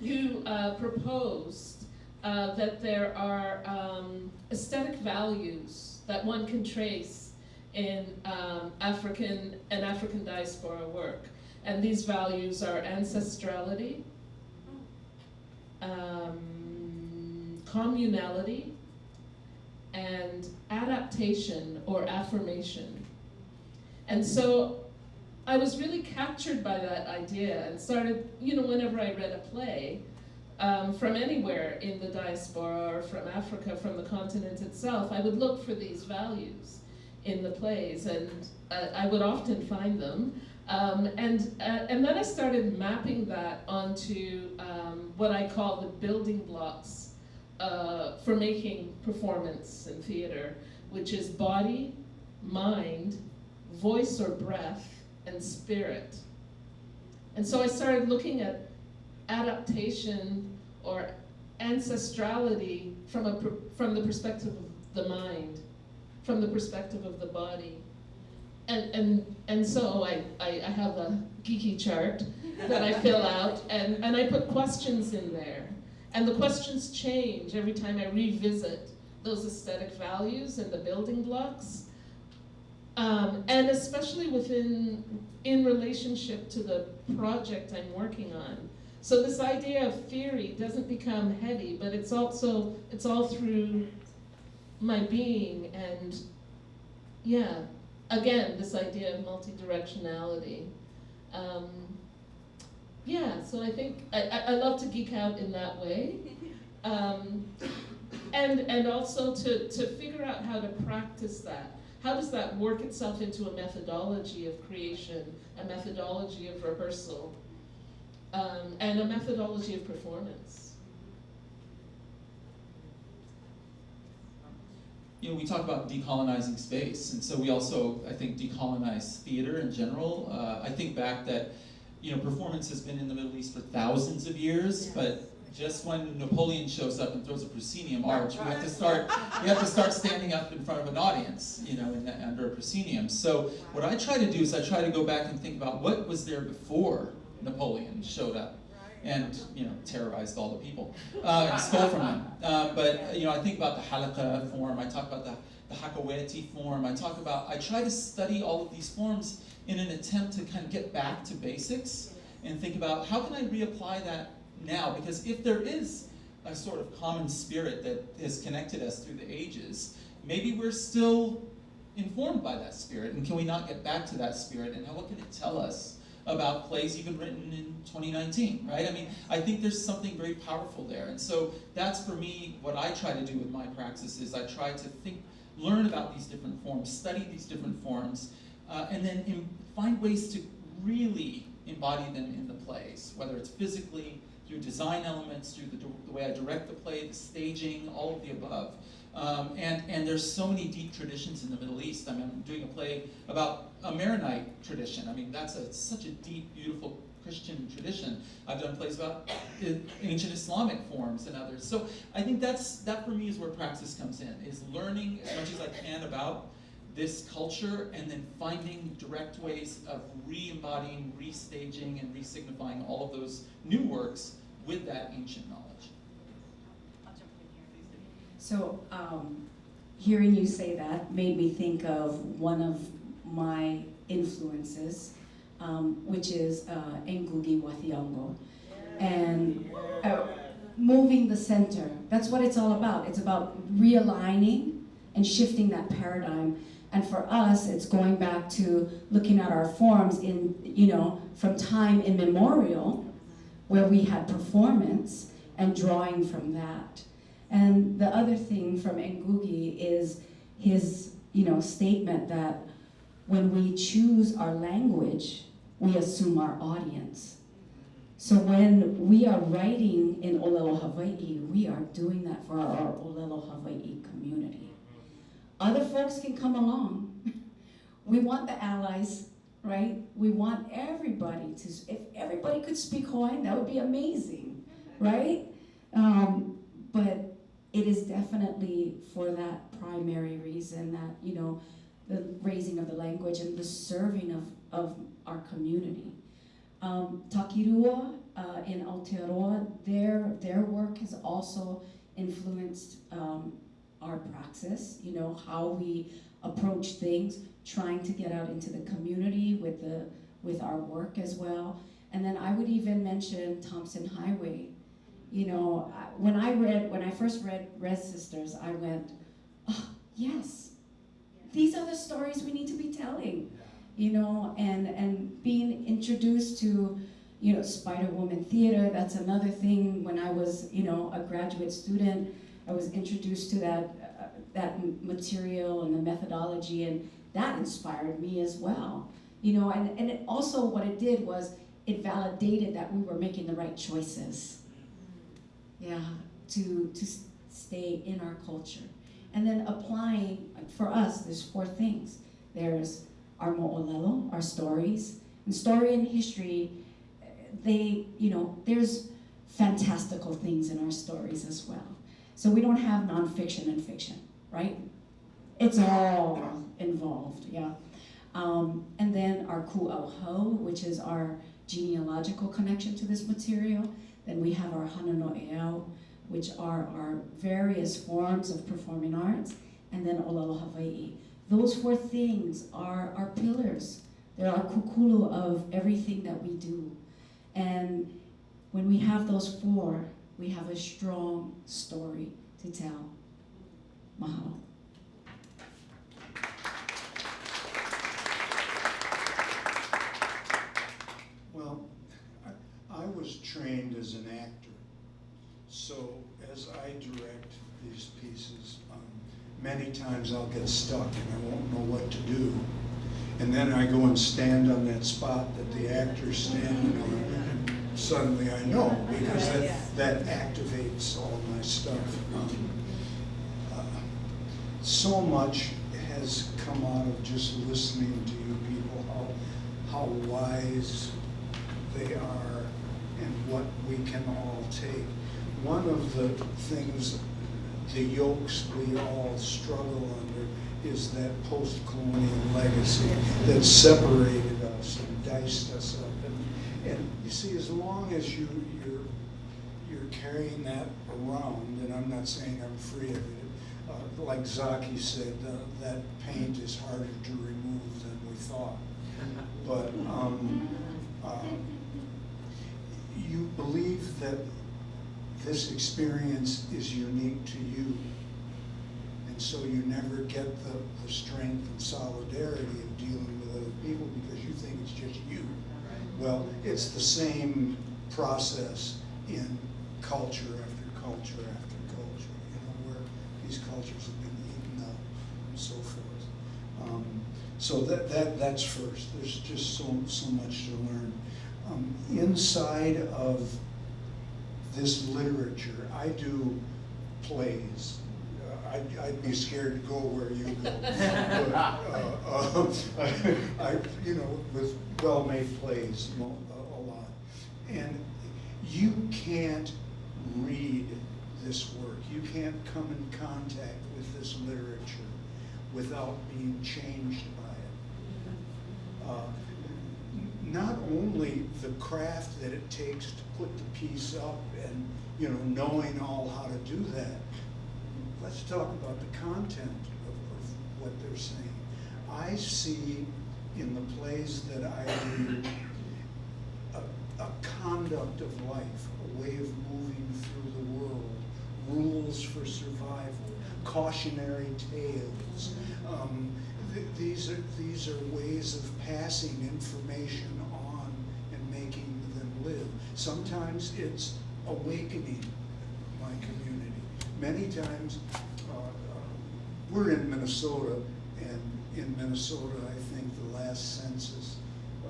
who uh, proposed uh, that there are um, aesthetic values that one can trace in um, African and African diaspora work. And these values are ancestrality, um, communality, and adaptation or affirmation. And so I was really captured by that idea and started, you know, whenever I read a play, um, from anywhere in the diaspora or from Africa, from the continent itself, I would look for these values in the plays, and uh, I would often find them. Um, and, uh, and then I started mapping that onto um, what I call the building blocks uh, for making performance in theater, which is body, mind, voice or breath, and spirit. And so I started looking at adaptation or ancestrality from, a, from the perspective of the mind, from the perspective of the body. And, and, and so I, I, I have a geeky chart that I fill out, and, and I put questions in there. And the questions change every time I revisit those aesthetic values and the building blocks. Um, and especially within, in relationship to the project I'm working on. So this idea of theory doesn't become heavy, but it's also, it's all through my being and, yeah, again, this idea of multidirectionality. Um, yeah, so I think, I, I, I love to geek out in that way. Um, and, and also to, to figure out how to practice that. How does that work itself into a methodology of creation, a methodology of rehearsal? Um, and a methodology of performance. you know, we talk about decolonizing space, and so we also, I think, decolonize theater in general. Uh, I think back that, you know, performance has been in the Middle East for thousands of years, but just when Napoleon shows up and throws a proscenium arch, we have to start, we have to start standing up in front of an audience, you know, in the, under a proscenium. So what I try to do is I try to go back and think about what was there before Napoleon showed up and you know terrorized all the people uh, and stole from them. Um, but you know, I think about the halqa form. I talk about the the hakawati form. I talk about. I try to study all of these forms in an attempt to kind of get back to basics and think about how can I reapply that now? Because if there is a sort of common spirit that has connected us through the ages, maybe we're still informed by that spirit, and can we not get back to that spirit? And how, what can it tell us? About plays even written in 2019, right? I mean, I think there's something very powerful there. And so that's for me what I try to do with my praxis is I try to think, learn about these different forms, study these different forms, uh, and then in, find ways to really embody them in the plays, whether it's physically, through design elements, through the, the way I direct the play, the staging, all of the above. Um, and, and there's so many deep traditions in the Middle East. I mean, I'm doing a play about a Maronite tradition. I mean, that's a, such a deep, beautiful Christian tradition. I've done plays about ancient Islamic forms and others. So I think that's that for me is where praxis comes in, is learning as much as I can about this culture and then finding direct ways of re-embodying, restaging, and re-signifying all of those new works with that ancient knowledge. So, um, hearing you say that made me think of one of my influences, um, which is uh, Ngugi wa Thiong'o. And uh, moving the center, that's what it's all about. It's about realigning and shifting that paradigm. And for us, it's going back to looking at our forms in, you know, from time immemorial, where we had performance and drawing from that. And the other thing from Ngugi is his, you know, statement that when we choose our language, we assume our audience. So when we are writing in Olelo Hawaii, we are doing that for our Olelo Hawaii community. Other folks can come along. We want the allies, right? We want everybody to, if everybody could speak Hawaiian, that would be amazing, right? Um, but it is definitely for that primary reason that, you know, the raising of the language and the serving of, of our community. Um, Taki Rua uh, in Aotearoa, their, their work has also influenced um, our praxis, you know, how we approach things, trying to get out into the community with, the, with our work as well. And then I would even mention Tomson Highway, you know, when I read, when I first read Rez Sisters, I went, oh, yes, these are the stories we need to be telling, you know, and, and being introduced to, you know, Spider Woman Theater, that's another thing. When I was, you know, a graduate student, I was introduced to that, uh, that material and the methodology, and that inspired me as well. You know, and, and it also what it did was it validated that we were making the right choices yeah, to, to stay in our culture. And then applying, for us, there's four things. There's our mo'olelo, our stories. And story and history, they, you know, there's fantastical things in our stories as well. So we don't have nonfiction and fiction, right? It's all involved, yeah. Um, and then our ku'auhau, which is our genealogical connection to this material. Then we have our Hana no'eau, which are our various forms of performing arts, and then Olelo Hawaii. Those four things are our pillars. They're our kukulu of everything that we do. And when we have those four, we have a strong story to tell. Mahalo. Was trained as an actor. So as I direct these pieces, um, many times I'll get stuck and I won't know what to do. And then I go and stand on that spot that the actor's standing on. And suddenly I know, because that, that activates all my stuff. Um, uh, So much has come out of just listening to you people, how, how wise they are and what we can all take. One of the things, the yokes we all struggle under is that post-colonial legacy that separated us and diced us up. And, and you see, as long as you, you're, you're carrying that around, and I'm not saying I'm free of it, uh, like Zaki said, uh, that paint is harder to remove than we thought. But, um, um, you believe that this experience is unique to you. And so you never get the, the strength and solidarity of dealing with other people because you think it's just you. Well, it's the same process in culture after culture after culture, you know, where these cultures have been eaten up and so forth. Um, so that, that, that's first. There's just so, so much to learn. Um, inside of this literature, I do plays. Uh, I'd, I'd be scared to go where you go. but, uh, uh, I, you know, with well-made plays a, a lot. And you can't read this work. You can't come in contact with this literature without being changed by it. Uh, not only the craft that it takes to put the piece up and, you know, knowing all how to do that. Let's talk about the content of, of what they're saying. I see in the plays that I do a, a conduct of life, a way of moving through the world, rules for survival, cautionary tales. Um, th- these are these are ways of passing information on and making them live. Sometimes it's awakening my community. Many times, uh, uh, we're in Minnesota, and in Minnesota, I think the last census, uh,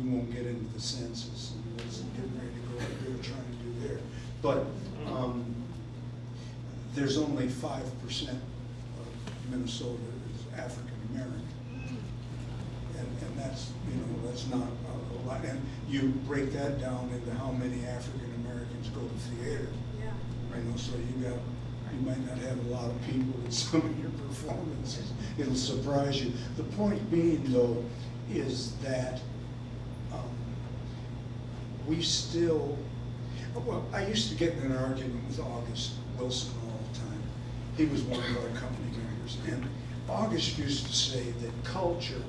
we won't get into the census, and what's getting ready to go, what they're trying to do there. But um, there's only five percent of Minnesota African American. And, and that's, you know, that's not a a lot. And you break that down into how many African Americans go to theater. Yeah. You know, so you got, you might not have a lot of people in some of your performances. It'll surprise you. The point being though, is that, um, we still, well, I used to get in an argument with August Wilson all the time. He was one of our company members. And August used to say that culture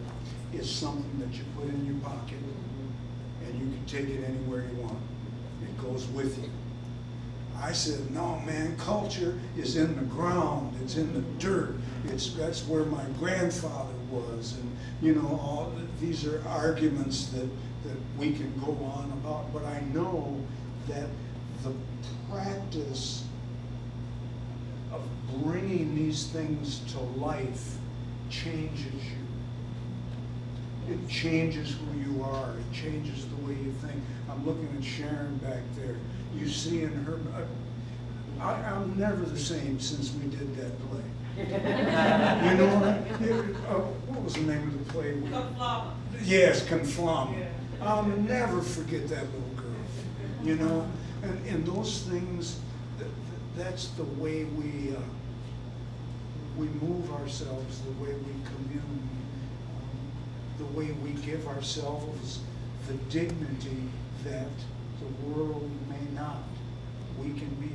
is something that you put in your pocket and you can take it anywhere you want. It goes with you. I said, no, man, culture is in the ground, it's in the dirt. It's, that's where my grandfather was. And, you know, all, these are arguments that, that we can go on about, but I know that the practice bringing these things to life changes you. It changes who you are. It changes the way you think. I'm looking at Sharon back there. You see in her, I, I'm never the same since we did that play. You know what? I- it- uh, What was the name of the play? Yes, Conflama. I'll never forget that little girl, you know? And, and those things, th- th- that's the way we, uh, we move ourselves, the way we commune, um, the way we give ourselves the dignity that the world may not. We can be,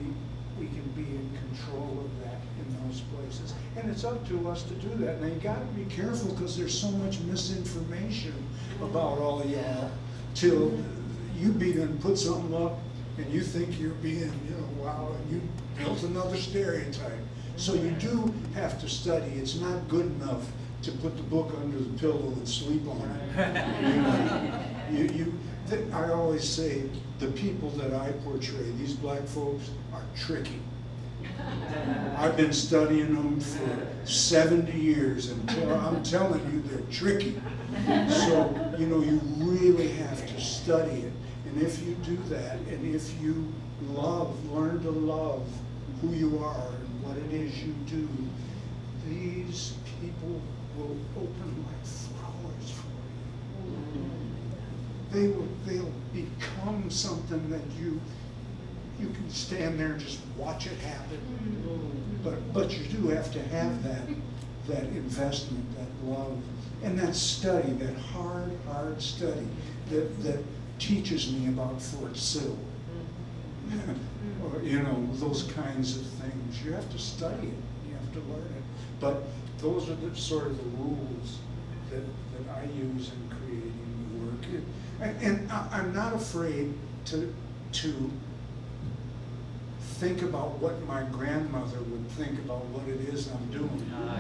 we can be in control of that in those places. And it's up to us to do that. Now, you gotta be careful, because there's so much misinformation about all y'all, till you begin to put something up, and you think you're being, you know, wow, and you built another stereotype. So you do have to study. It's not good enough to put the book under the pillow and sleep on it. You You, you, th- I always say, the people that I portray, these black folks, are tricky. I've been studying them for seventy years, and I'm telling you, they're tricky. So, you know, you really have to study it, And if you do that, and if you love, learn to love who you are what it is you do, these people will open like flowers for you. They will, they'll become something that you, you can stand there and just watch it happen. But, but you do have to have that, that investment, that love, and that study, that hard, hard study that, that teaches me about Fort Sill. Mm-hmm. Or, you know, those kinds of things. You have to study it, you have to learn it. But those are the sort of the rules that, that I use in creating the work. And, and I, I'm not afraid to, to think about what my grandmother would think about what it is I'm doing. Ah,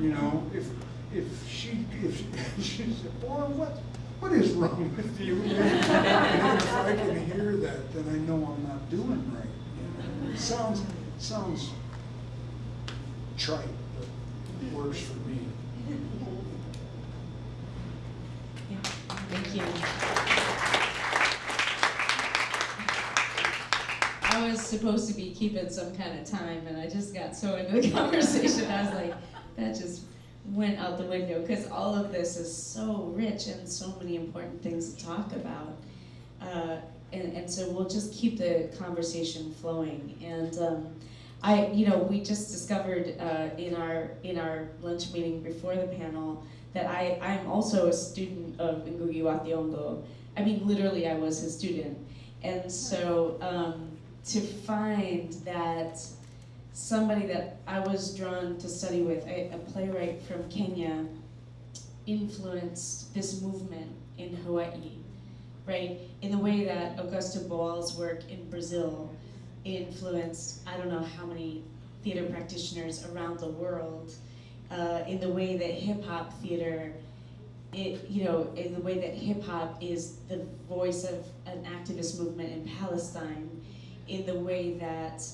you know, if, if she, if she said, boy, what, what is wrong with you? And if I can hear that, then I know I'm not doing right. It sounds, sounds trite, but it works for me. Thank you. I was supposed to be keeping some kind of time, and I just got so into the conversation. I was like, that just went out the window because all of this is so rich and so many important things to talk about. Uh, and, and so we'll just keep the conversation flowing. And um, I, you know, we just discovered uh, in our in our lunch meeting before the panel that I I'm also a student of Ngugi wa Thiong'o. I mean, literally, I was his student, and so um, to find that somebody that I was drawn to study with, a, a playwright from Kenya, influenced this movement in Hawaii, right? In the way that Augusto Boal's work in Brazil influenced I don't know how many theater practitioners around the world, uh, in the way that hip hop theater, it, you know, in the way that hip hop is the voice of an activist movement in Palestine, in the way that,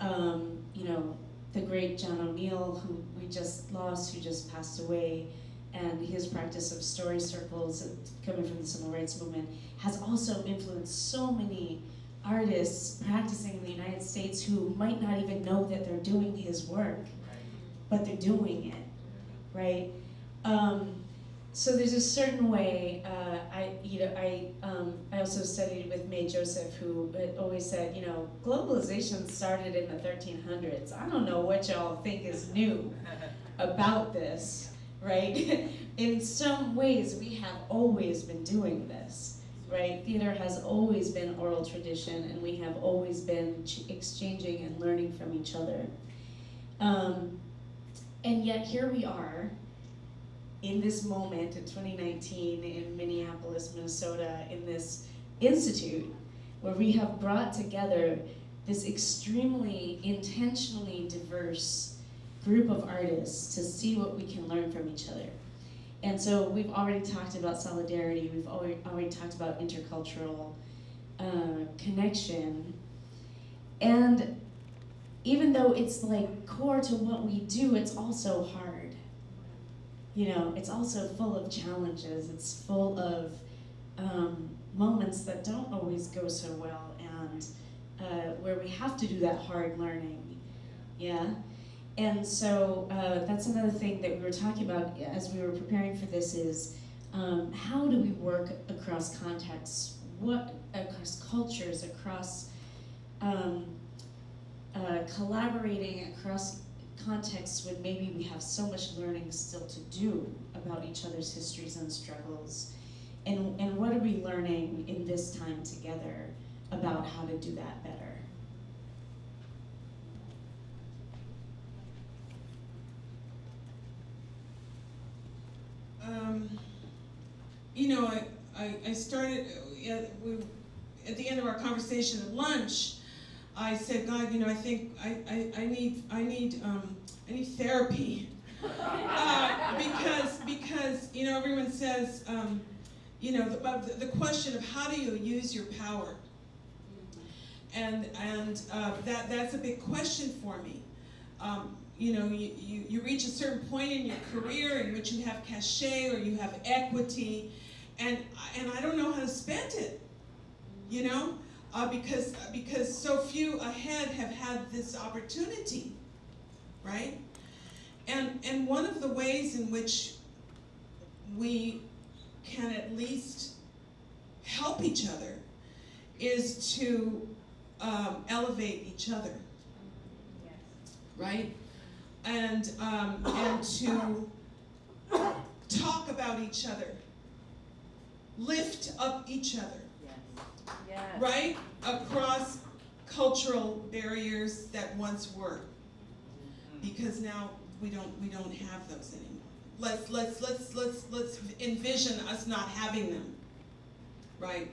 um, you know, the great John O'Neal, who we just lost, who just passed away, and his practice of story circles coming from the civil rights movement has also influenced so many artists practicing in the United States who might not even know that they're doing his work, but they're doing it, right? Um, so there's a certain way. Uh, I, you know, I, um, I also studied with May Joseph, who uh, always said, you know, globalization started in the 1300s. I don't know what y'all think is new about this, right? in some ways, we have always been doing this, right? Theater has always been oral tradition, and we have always been ch- exchanging and learning from each other. Um, and yet here we are in this moment in 2019 in Minneapolis, Minnesota, in this institute where we have brought together this extremely intentionally diverse group of artists to see what we can learn from each other. And so we've already talked about solidarity, we've already, talked about intercultural uh, connection. And even though it's like core to what we do, it's also hard. You know, it's also full of challenges, it's full of um, moments that don't always go so well, and uh, where we have to do that hard learning. Yeah? And so uh, that's another thing that we were talking about as we were preparing for this is um, how do we work across contexts, what across cultures, across um, uh, collaborating across contexts when maybe we have so much learning still to do about each other's histories and struggles. And, and what are we learning in this time together about how to do that better? Um, you know, I, I, I started, uh, we, at the end of our conversation at lunch, I said, God, you know, I think I, I, I need, I need, um, I need therapy. uh, because, because, you know, everyone says, um, you know, the, the question of how do you use your power? And, and uh, that, that's a big question for me. Um, you know, you, you, you reach a certain point in your career in which you have cachet or you have equity, and and I don't know how to spend it, you know, uh, because because so few ahead have had this opportunity, right? And and one of the ways in which we can at least help each other is to um, elevate each other, right? And um, and to talk about each other, lift up each other, right? Across cultural barriers that once were, mm-hmm. because now we don't we don't have those anymore. Let's let's let's let's let's envision us not having them, right?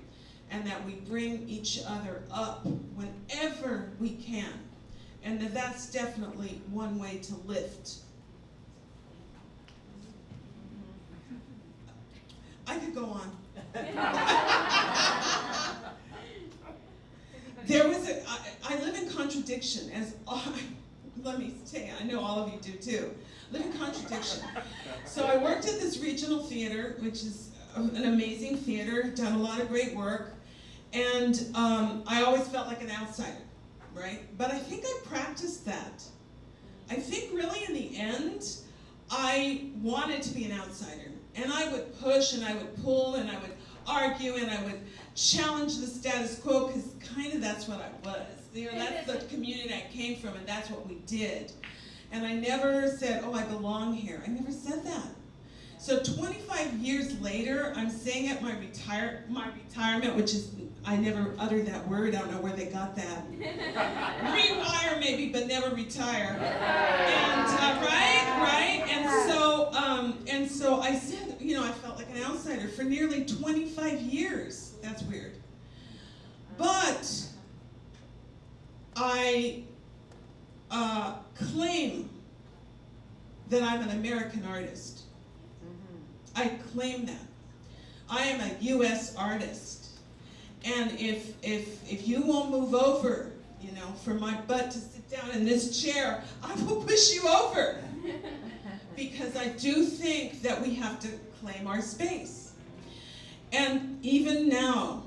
And that we bring each other up whenever we can, and that that's definitely one way to lift. Mm-hmm. I could go on. There was a, I, I live in contradiction as, let me say, I know all of you do too. Live in contradiction. So I worked at this regional theater, which is an amazing theater, done a lot of great work, and um, I always felt like an outsider, right? But I think I practiced that. I think really in the end, I wanted to be an outsider. And I would push and I would pull and I would argue and I would challenge the status quo because kind of that's what I was. You know, that's the community I came from and that's what we did. And I never said, oh, I belong here. I never said that. So 25 years later, I'm saying at my retire my retirement, which is I never uttered that word. I don't know where they got that. Rewire maybe, but never retire. And uh, right, right. And so, um, and so I said, you know, I felt like an outsider for nearly 25 years. That's weird. But I uh, claim that I'm an American artist. I claim that. I am a U.S. artist. And if, if, if you won't move over, you know, for my butt to sit down in this chair, I will push you over. because I do think that we have to claim our space. And even now,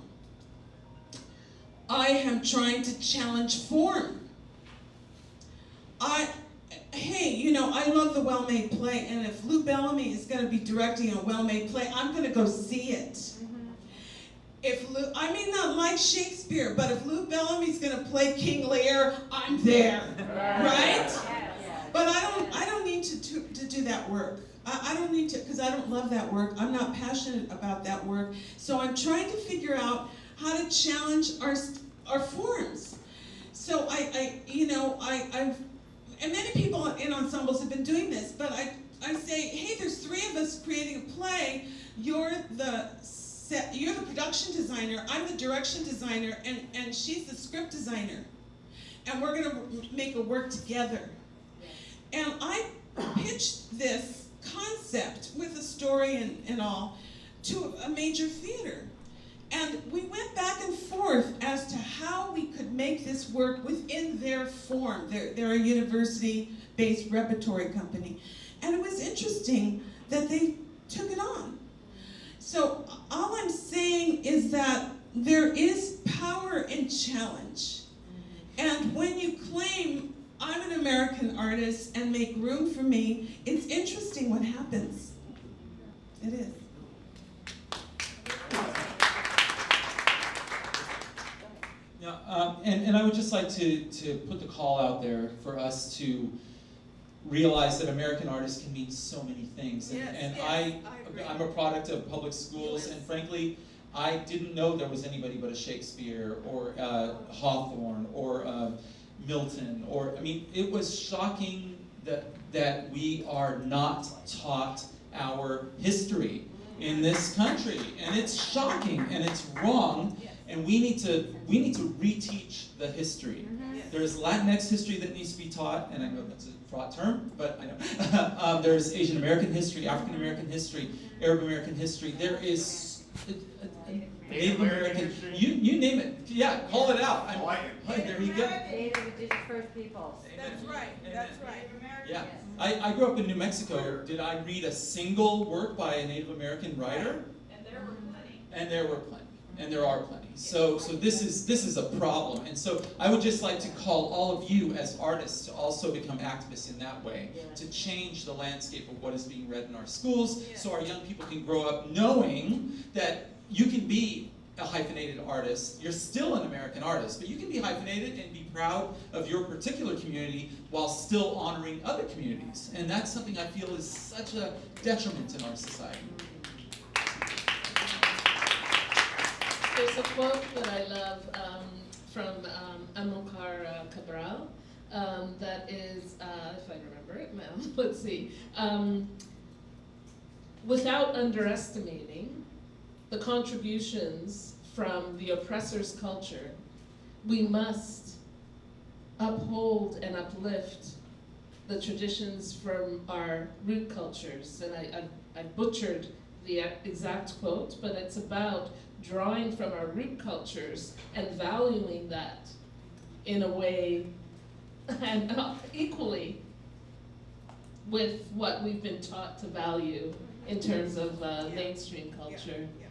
I am trying to challenge form. I, hey, you know, I love the well-made play, and if Lou Bellamy is going to be directing a well-made play, I'm going to go see it. Mm-hmm. If Lou, I may not like Shakespeare, but if Lou Bellamy's going to play King Lear, I'm there, right? But I don't, I don't need to, to, to do that work. I, I don't need to, because I don't love that work. I'm not passionate about that work. So I'm trying to figure out how to challenge our, our forms. So I, I you know, I, I've, and many people in ensembles have been doing this, but I, I say, hey, there's three of us creating a play. You're the set, you're the production designer, I'm the direction designer, and, and she's the script designer. And we're gonna make a work together. And I pitched this concept with a story and, and all to a major theater. And we went back and forth as to how we could make this work within their form. They're, they're a university-based repertory company. And it was interesting that they took it on. So all I'm saying is that there is power in challenge. Mm-hmm. And when you claim, I'm an American artist and make room for me, it's interesting what happens. It is. Yeah, um, and, and I would just like to, to put the call out there for us to realize that American artists can mean so many things. And, Yes, and yes, I, I I'm a product of public schools, and frankly, I didn't know there was anybody but a Shakespeare or uh, Hawthorne or uh, Milton. Or I mean, it was shocking that that we are not taught our history in this country, and it's shocking and it's wrong. And we need to we need to reteach the history. There's Latinx history that needs to be taught, and I know that's a fraught term, but I know. um, there's Asian American history, African American history, Arab American history. There is uh, Native American. You you name it. Yeah, call it out. I'm, Hey, there you go. Native indigenous First Peoples. That's right, that's right. Yeah, I, I grew up in New Mexico. Did I read a single work by a Native American writer? And there were plenty. And there were plenty, and there are plenty. So, so this is this is a problem, and so I would just like to call all of you as artists to also become activists in that way, to change the landscape of what is being read in our schools, so our young people can grow up knowing that you can be a hyphenated artist. You're still an American artist, but you can be hyphenated and be proud of your particular community while still honoring other communities. And that's something I feel is such a detriment in our society. There's a quote that I love um, from um, Amilcar uh, Cabral um, that is, uh, if I remember it, ma'am, let's see. Um, without underestimating the contributions from the oppressor's culture, we must uphold and uplift the traditions from our root cultures. And I, I, I butchered the exact quote, but it's about drawing from our root cultures and valuing that in a way and equally with what we've been taught to value in terms of uh, Yeah. mainstream culture. yeah. Yeah.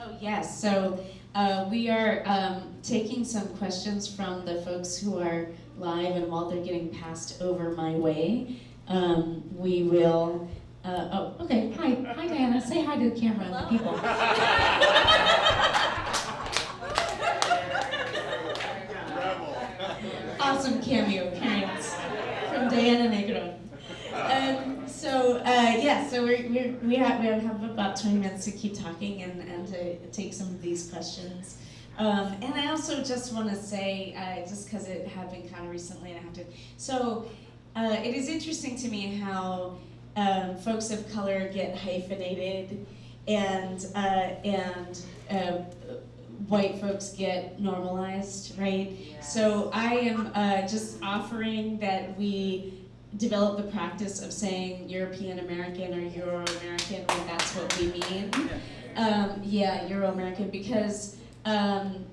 Oh, yes, so uh, we are um, taking some questions from the folks who are live, and while they're getting passed over my way, um, we will, uh, oh, okay, hi, hi Diana, say hi to the camera and the people. Awesome cameo appearance from Diana Negron. So, uh, yeah, so we're, we're, we, have, we have about 20 minutes to keep talking and, and to take some of these questions. Um, and I also just want to say, uh, just because it had been kind of recently and I have to, so uh, it is interesting to me how um, folks of color get hyphenated and, uh, and uh, white folks get normalized, right? So I am uh, just offering that we develop the practice of saying European American or Euro American when that's what we mean. Um, yeah, Euro American because um,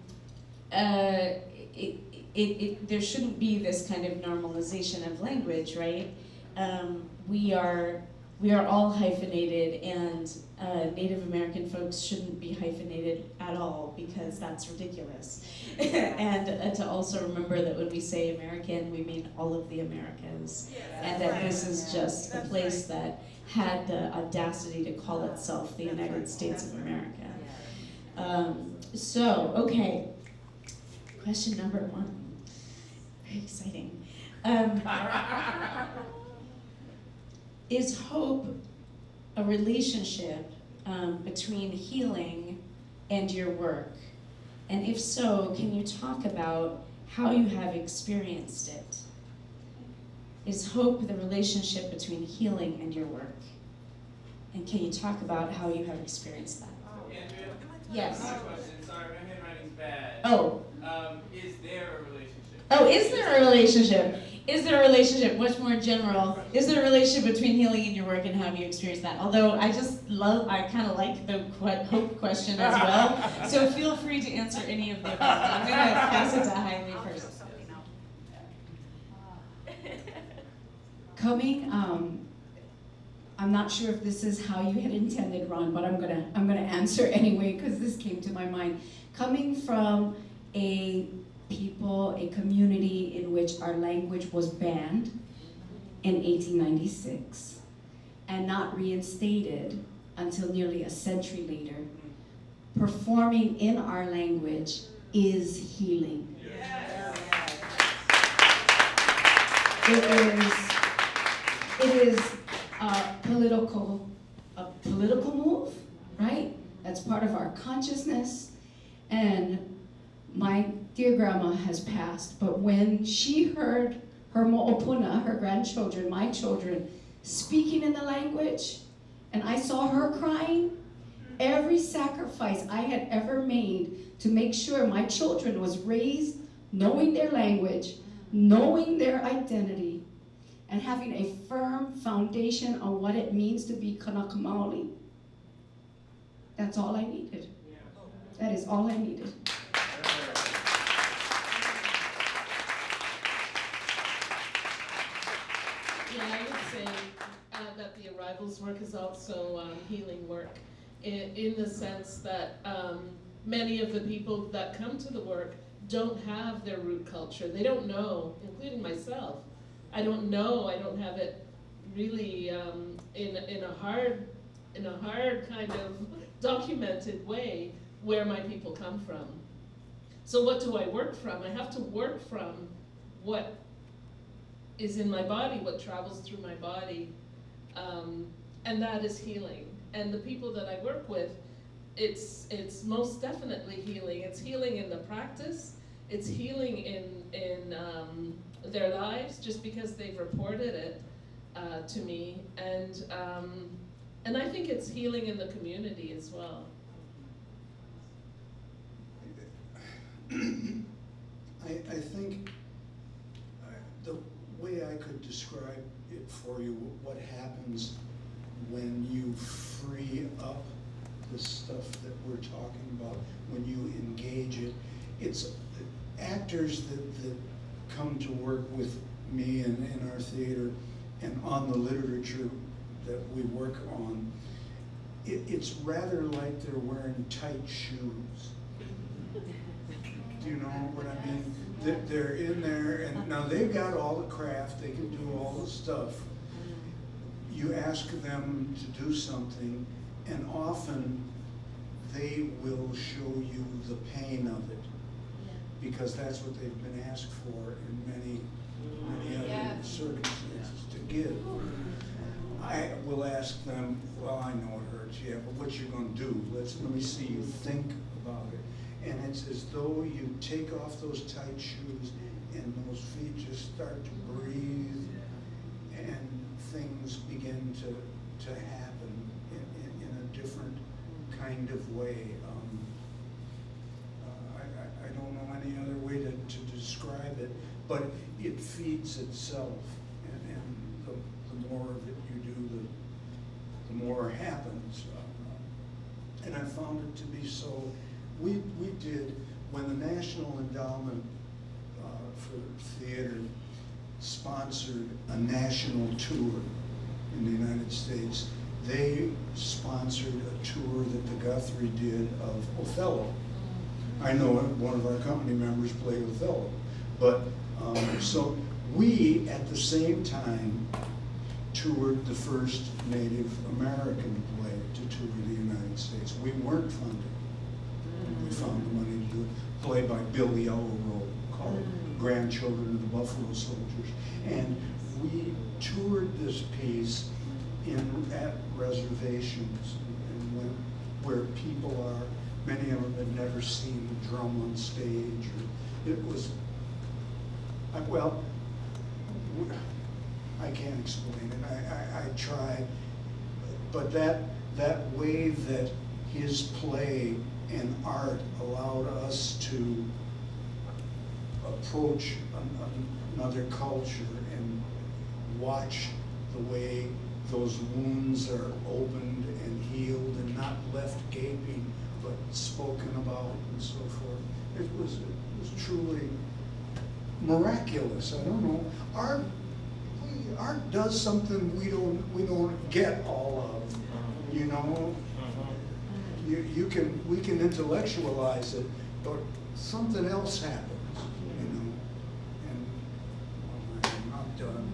uh, it, it, it, there shouldn't be this kind of normalization of language, right? Um, we are we are all hyphenated, and uh, Native American folks shouldn't be hyphenated at all because that's ridiculous. and uh, to also remember that when we say American, we mean all of the Americas, and that this is just a place that had the audacity to call itself the United States of America. Um, so, okay, question number one. Very exciting. Um, is hope a relationship um, between healing and your work? And if so, can you talk about how you have experienced it? Is hope the relationship between healing and your work? And can you talk about how you have experienced that? Andrea? Yes. My question, sorry, my handwriting's bad. Oh, Um, is there a relationship? oh, is there a relationship? Is there a relationship, much more general, is there a relationship between healing and your work and how have you experienced that? Although I just love, I kind of like the que- hope question as well. So feel free to answer any of the above. I'm going to pass it to Jaime first. Coming, um, I'm not sure if this is how you had intended, Ron, but I'm gonna, I'm gonna answer anyway, because this came to my mind. Coming from a people, a community in which our language was banned in 1896 and not reinstated until nearly a century later, performing in our language is healing. It is, it is a political, a political move, right? That's part of our consciousness. And my dear grandma has passed, but when she heard her mo'opuna, her grandchildren, my children, speaking in the language, and I saw her crying, every sacrifice I had ever made to make sure my children was raised knowing their language, knowing their identity, and having a firm foundation on what it means to be Kanaka Maoli. That's all I needed. That is all I needed. Yeah, I would say uh, that the arrivals work is also um, healing work in, in the sense that um, many of the people that come to the work don't have their root culture. They don't know, including myself. I don't know. I don't have it really um, in in a hard in a hard kind of documented way where my people come from. So what do I work from? I have to work from what is in my body, what travels through my body, um, and that is healing. And the people that I work with, it's it's most definitely healing. It's healing in the practice. It's healing in in um, their lives just because they've reported it uh, to me, and um, and I think it's healing in the community as well. I, I think way I could describe it for you, what happens when you free up the stuff that we're talking about, when you engage it, it's actors that, that come to work with me and in our theater and on the literature that we work on, it, it's rather like they're wearing tight shoes. Do you know what I mean? They're, they're in there, and now they've got all the craft, they can do all the stuff. You ask them to do something, and often they will show you the pain of it. Because that's what they've been asked for in many, many other Yeah. circumstances to give. I will ask them, well, I know it hurts, yeah, but what you're gonna do? Let's, let me see you think about it. And it's as though you take off those tight shoes and those feet just start to breathe and things begin to, to happen in, in, in a different kind of way. Um, uh, I, I, don't know any other way to, to describe it, but it feeds itself. And, and the, the more of it you do, the, the more happens. Uh, And I found it to be so, we, we did, when the National Endowment uh, for Theater sponsored a national tour in the United States, they sponsored a tour that the Guthrie did of Othello. I know one of our company members played Othello, but, um, so we, at the same time, toured the first Native American play to tour the United States. We weren't funded. Found the money to do it, play by Bill Yellow Robe called mm. Grandchildren of the Buffalo Soldiers. And we toured this piece in, at reservations and when, where people are, many of them had never seen a drum on stage. or It was, I- well, I can't explain it, I, I, I try. But that, that way that his play and art allowed us to approach an- an- another culture and watch the way those wounds are opened and healed and not left gaping, but spoken about and so forth. It was, it was truly miraculous, I don't know. Art, we, art does something we don't, we don't get all of, you know? You, you can, we can intellectualize it, but something else happens, you know? And I'm not done.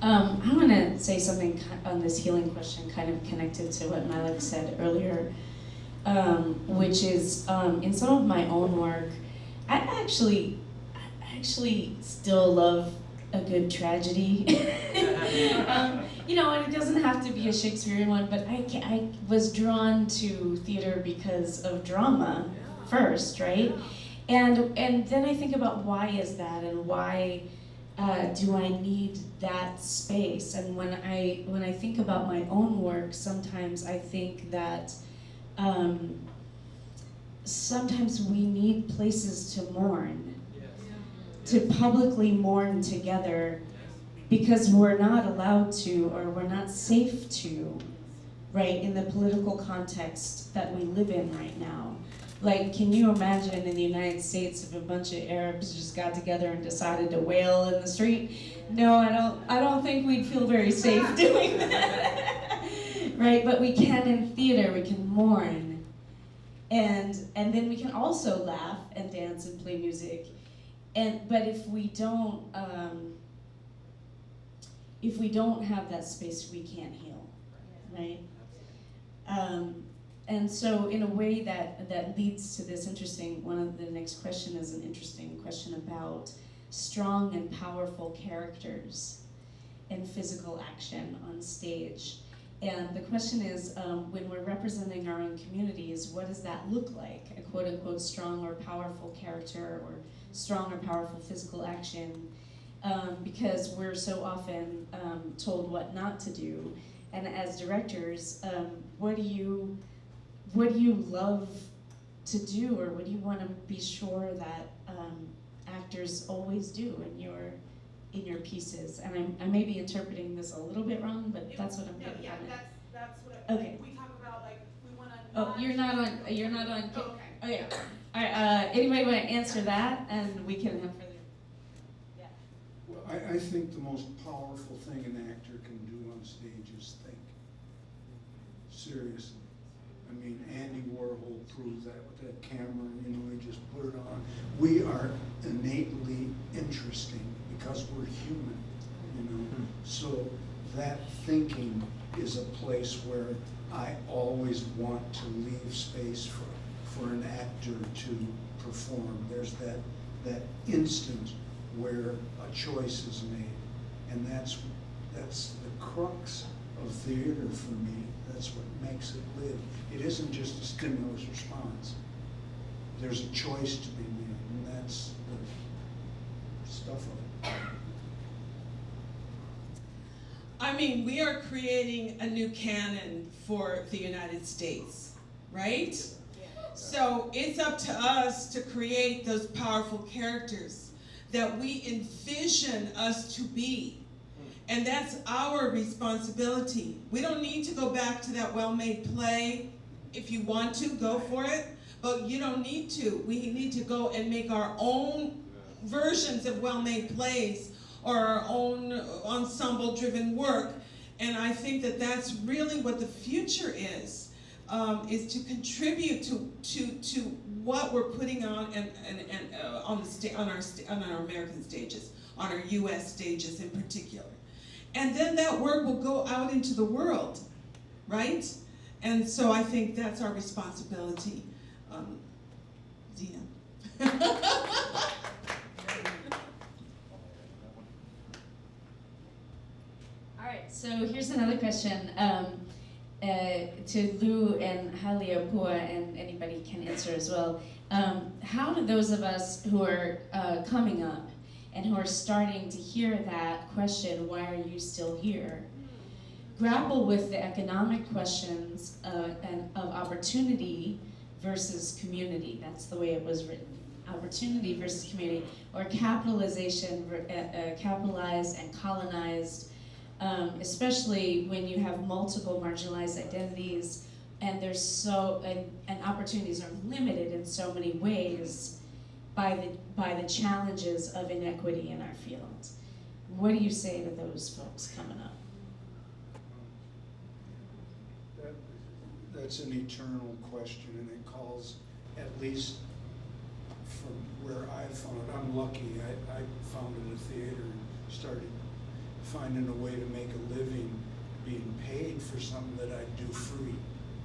Um, I want to say something on this healing question, kind of connected to what Malek said earlier, um, which is um, in some of my own work, I actually, I actually still love a good tragedy. um, you know, and it doesn't have to be a Shakespearean one, but I, I was drawn to theater because of drama first, right? And and then I think about why is that, and why uh, do I need that space? And when I when I think about my own work, sometimes I think that um, sometimes we need places to mourn, to publicly mourn together, because we're not allowed to or we're not safe to, right? In the political context that we live in right now, Like, can you imagine in the United States if a bunch of Arabs just got together and decided to wail in the street? No, I don't. I don't think we'd feel very safe doing that, right? But we can in theater. We can mourn, and and then we can also laugh and dance and play music, and but if we don't, um, if we don't have that space, we can't heal, right? Um, and so in a way that, that leads to this interesting, one of the next question is an interesting question about strong and powerful characters and physical action on stage. And the question is, um, when we're representing our own communities, what does that look like? A quote unquote strong or powerful character or strong or powerful physical action? Um, because we're so often um, told what not to do. And as directors, um, what do you, what do you love to do, or what do you want to be sure that um, actors always do in your in your pieces? And I'm, I may be interpreting this a little bit wrong, but that's what I'm No, getting yeah, it. that's, that's what, I- Okay. like, we talk about, like, we wanna. Oh, you're not on. You're not on. Oh, Okay. Okay. All right. Uh, anybody want to answer that, and we can have I, I think the most powerful thing an actor can do on stage is think. Seriously. I mean, Andy Warhol proved that with that camera, you know, he just put it on. We are innately interesting because we're human, you know? Hmm. So that thinking is a place where I always want to leave space for, for an actor to perform. There's that, that instant where a choice is made. And that's, that's the crux of theater for me. That's what makes it live. It isn't just a stimulus response. There's a choice to be made, and that's the stuff of it. I mean, we are creating a new canon for the United States, right? So it's up to us to create those powerful characters that we envision us to be. And that's our responsibility. We don't need to go back to that well-made play. If you want to, go for it. But you don't need to. We need to go and make our own versions of well-made plays or our own ensemble-driven work. And I think that that's really what the future is, um, is to contribute to, to, to what we're putting on and, and, and uh, on, the on, our on our American stages, on our US stages in particular. And then that work will go out into the world, right? And so I think that's our responsibility. Um, Zena. All right, so here's another question um, uh, to Lou and Haleapua, and anybody can answer as well. Um, how do those of us who are uh, coming up and who are starting to hear that question, why are you still here, grapple with the economic questions uh, and of opportunity versus community? That's the way it was written. Opportunity versus community, or capitalization, uh, uh, capitalized and colonized um, especially when you have multiple marginalized identities and there's so and, and opportunities are limited in so many ways by the by the challenges of inequity in our field. What do you say to those folks coming up? That, that's an eternal question, and it calls, at least from where I found it, I'm lucky, I, I founded a theater and started finding a way to make a living being paid for something that I do free.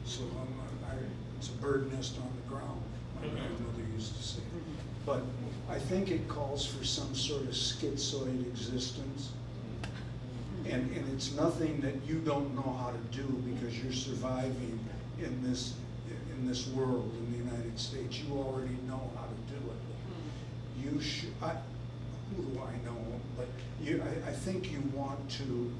So I'm, I, it's a bird nest on the ground, my grandmother used to say. Mm-hmm. But I think it calls for some sort of schizoid existence. Mm-hmm. And, and it's nothing that you don't know how to do because you're surviving in this, in this world, in the United States. You already know how to do it. Mm-hmm. You should, I, who I know? But you, I, I think you want to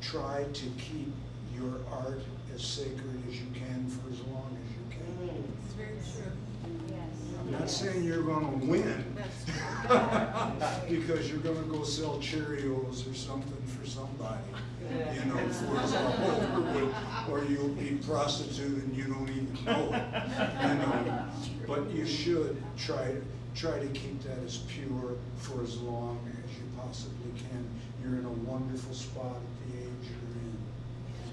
try to keep your art as sacred as you can for as long as you can. Mm, it's very true. Yes. I'm not saying you're gonna win. Because you're gonna go sell Cheerios or something for somebody, you know, before it's all. Or you'll be prostitute and you don't even know it, you know. But you should try, try to keep that as pure for as long as you possibly can. You're in a wonderful spot at the age you're in.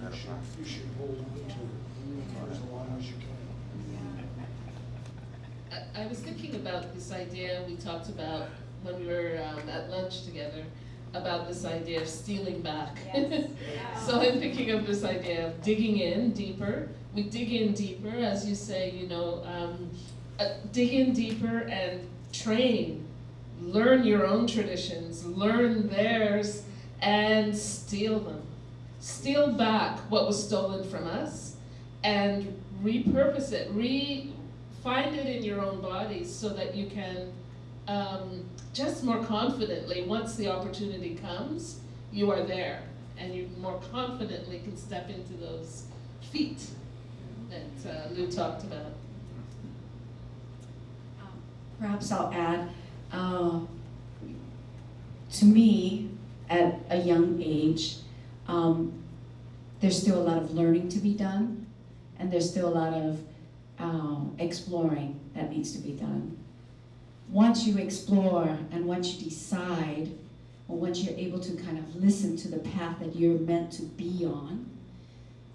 You should, you should hold on to it for as long as you can. I, I was thinking about this idea we talked about when we were um, at lunch together about this idea of stealing back. so I'm thinking of this idea of digging in deeper. We dig in deeper, as you say, you know, um, uh, dig in deeper and train, learn your own traditions, learn theirs, and steal them. Steal back what was stolen from us and repurpose it, re find it in your own bodies so that you can um, just more confidently, once the opportunity comes, you are there and you more confidently can step into those feet that uh, Lou talked about. Perhaps I'll add, uh, to me, at a young age, um, there's still a lot of learning to be done, and there's still a lot of um, exploring that needs to be done. Once you explore and once you decide, or once you're able to kind of listen to the path that you're meant to be on,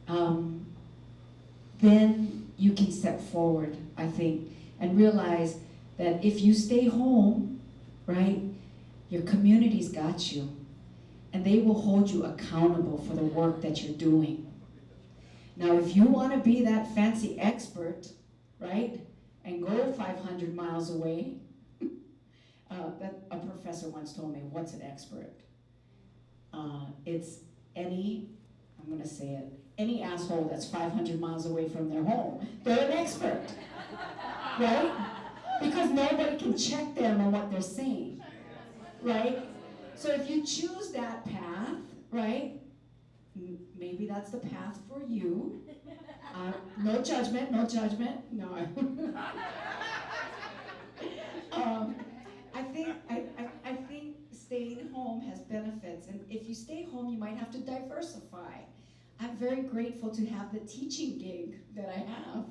um, then you can step forward, I think, and realize that if you stay home, right, your community's got you. And they will hold you accountable for the work that you're doing. Now, if you want to be that fancy expert, right, and go 500 miles away, uh, that a professor once told me, what's an expert? Uh, it's any, I'm going to say it, any asshole that's 500 miles away from their home. They're an expert, right? Because nobody can check them on what they're saying, right? So if you choose that path, right, maybe that's the path for you. Uh, no judgment, no judgment, no. um, I think I, I, I think staying home has benefits, and if you stay home, you might have to diversify. I'm very grateful to have the teaching gig that I have,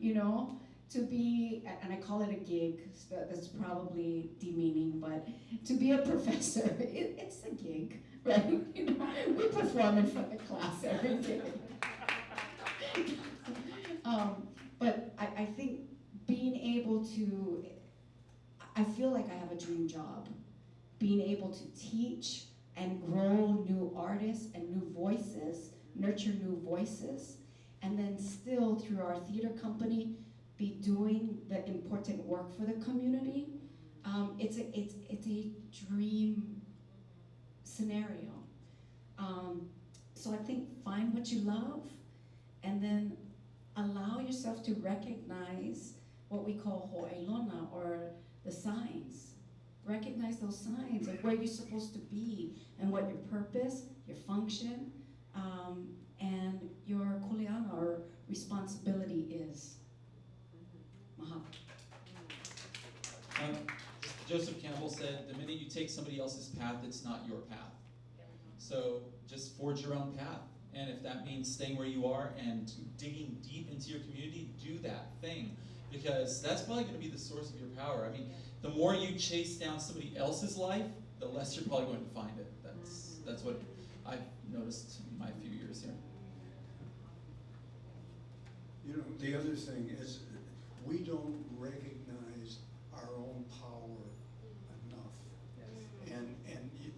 you know, to be, and I call it a gig, so that's probably demeaning, but to be a professor, it, it's a gig, right? We perform in front of class every day. um, but I, I think being able to, I feel like I have a dream job. Being able to teach and grow new artists and new voices, nurture new voices, and then still through our theater company, be doing the important work for the community. Um, it's, a, it's, it's a dream scenario. Um, so I think find what you love and then allow yourself to recognize what we call ho'ailona or the signs. Recognize those signs of where you're supposed to be and what your purpose, your function, um, and your kuleana or responsibility is. Mahalo. Um, Joseph Campbell said, the minute you take somebody else's path, it's not your path. So just forge your own path. And if that means staying where you are and digging deep into your community, do that thing. Because that's probably going to be the source of your power. I mean, the more you chase down somebody else's life, the less you're probably going to find it. That's, that's what I've noticed in my few years here. You know, the other thing is, we don't recognize our own power enough. And, and you,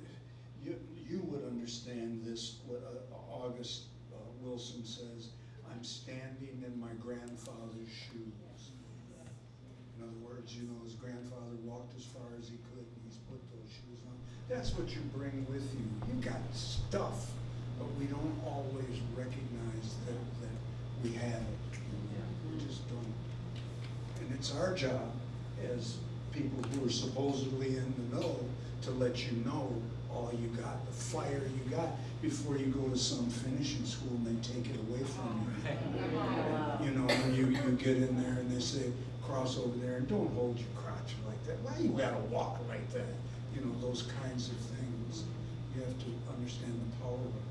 you, you would understand this, what uh, August uh, Wilson says, I'm standing in my grandfather's shoes. In other words, you know, his grandfather walked as far as he could, and he's put those shoes on. That's what you bring with you. You got stuff, but we don't always recognize that, that we have it. We just don't. It's our job as people who are supposedly in the know to let you know all you got, the fire you got, before you go to some finishing school and they take it away from you. You know, when you, you get in there and they say, cross over there and don't hold your crotch like that. Why you gotta walk like that? You know, those kinds of things. You have to understand the power of it.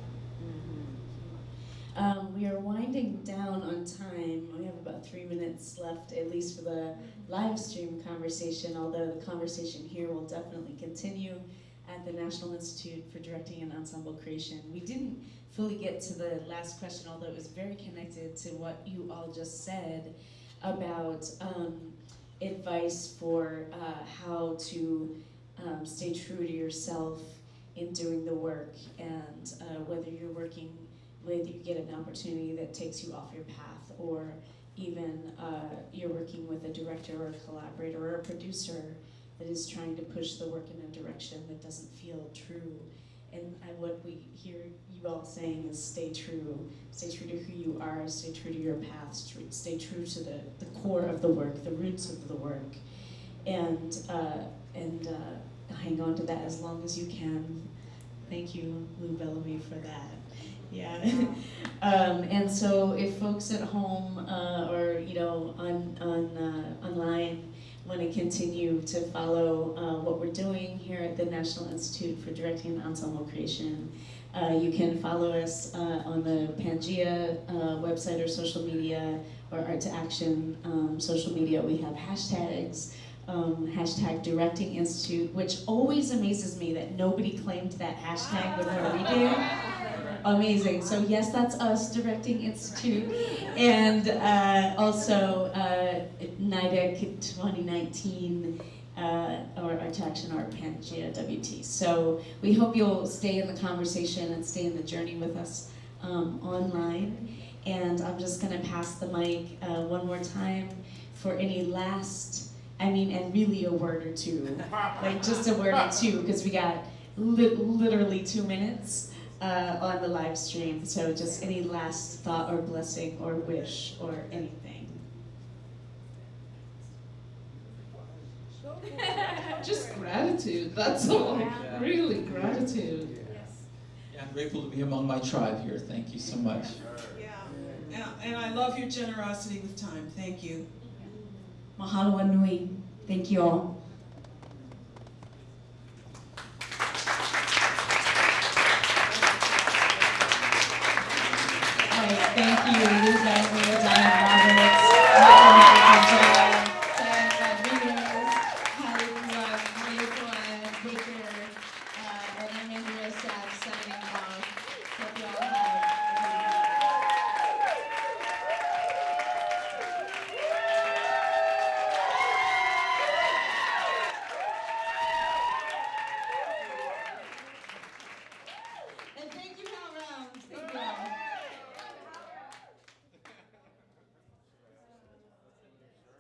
Um, we are winding down on time. We have about three minutes left, at least for the live stream conversation, although the conversation here will definitely continue at the National Institute for Directing and Ensemble Creation. We didn't fully get to the last question, although it was very connected to what you all just said about um, advice for uh, how to um, stay true to yourself in doing the work and uh, whether you're working whether you get an opportunity that takes you off your path or even uh, you're working with a director or a collaborator or a producer that is trying to push the work in a direction that doesn't feel true. And I, what we hear you all saying is stay true. Stay true to who you are, stay true to your path, stay true to the, the core of the work, the roots of the work. And, uh, and uh, hang on to that as long as you can. Thank you, Lou Bellamy, for that. Yeah. um, and so if folks at home uh, or you know on on uh, online want to continue to follow uh, what we're doing here at the National Institute for Directing and Ensemble Creation, uh, you can follow us uh, on the Pangea uh, website or social media or Art2Action um, social media. We have hashtags. Um, hashtag Directing Institute, which always amazes me that nobody claimed that hashtag before we do amazing. So yes, that's us, Directing Institute, and uh, also uh, NIDEC 2019, uh, or Art Action Art Pangea WT. So we hope you'll stay in the conversation and stay in the journey with us um, online. And I'm just gonna pass the mic uh, one more time for any last, I mean, and really a word or two, like just a word or two, because we got li literally two minutes uh, on the live stream. So just any last thought or blessing or wish or anything. just gratitude, that's all. Really, gratitude. Yeah, Yeah. I'm grateful to be among my tribe here. Thank you so much. Yeah, and, and I love your generosity with time. Thank you. Mahalo nui. Thank you all. Thank you,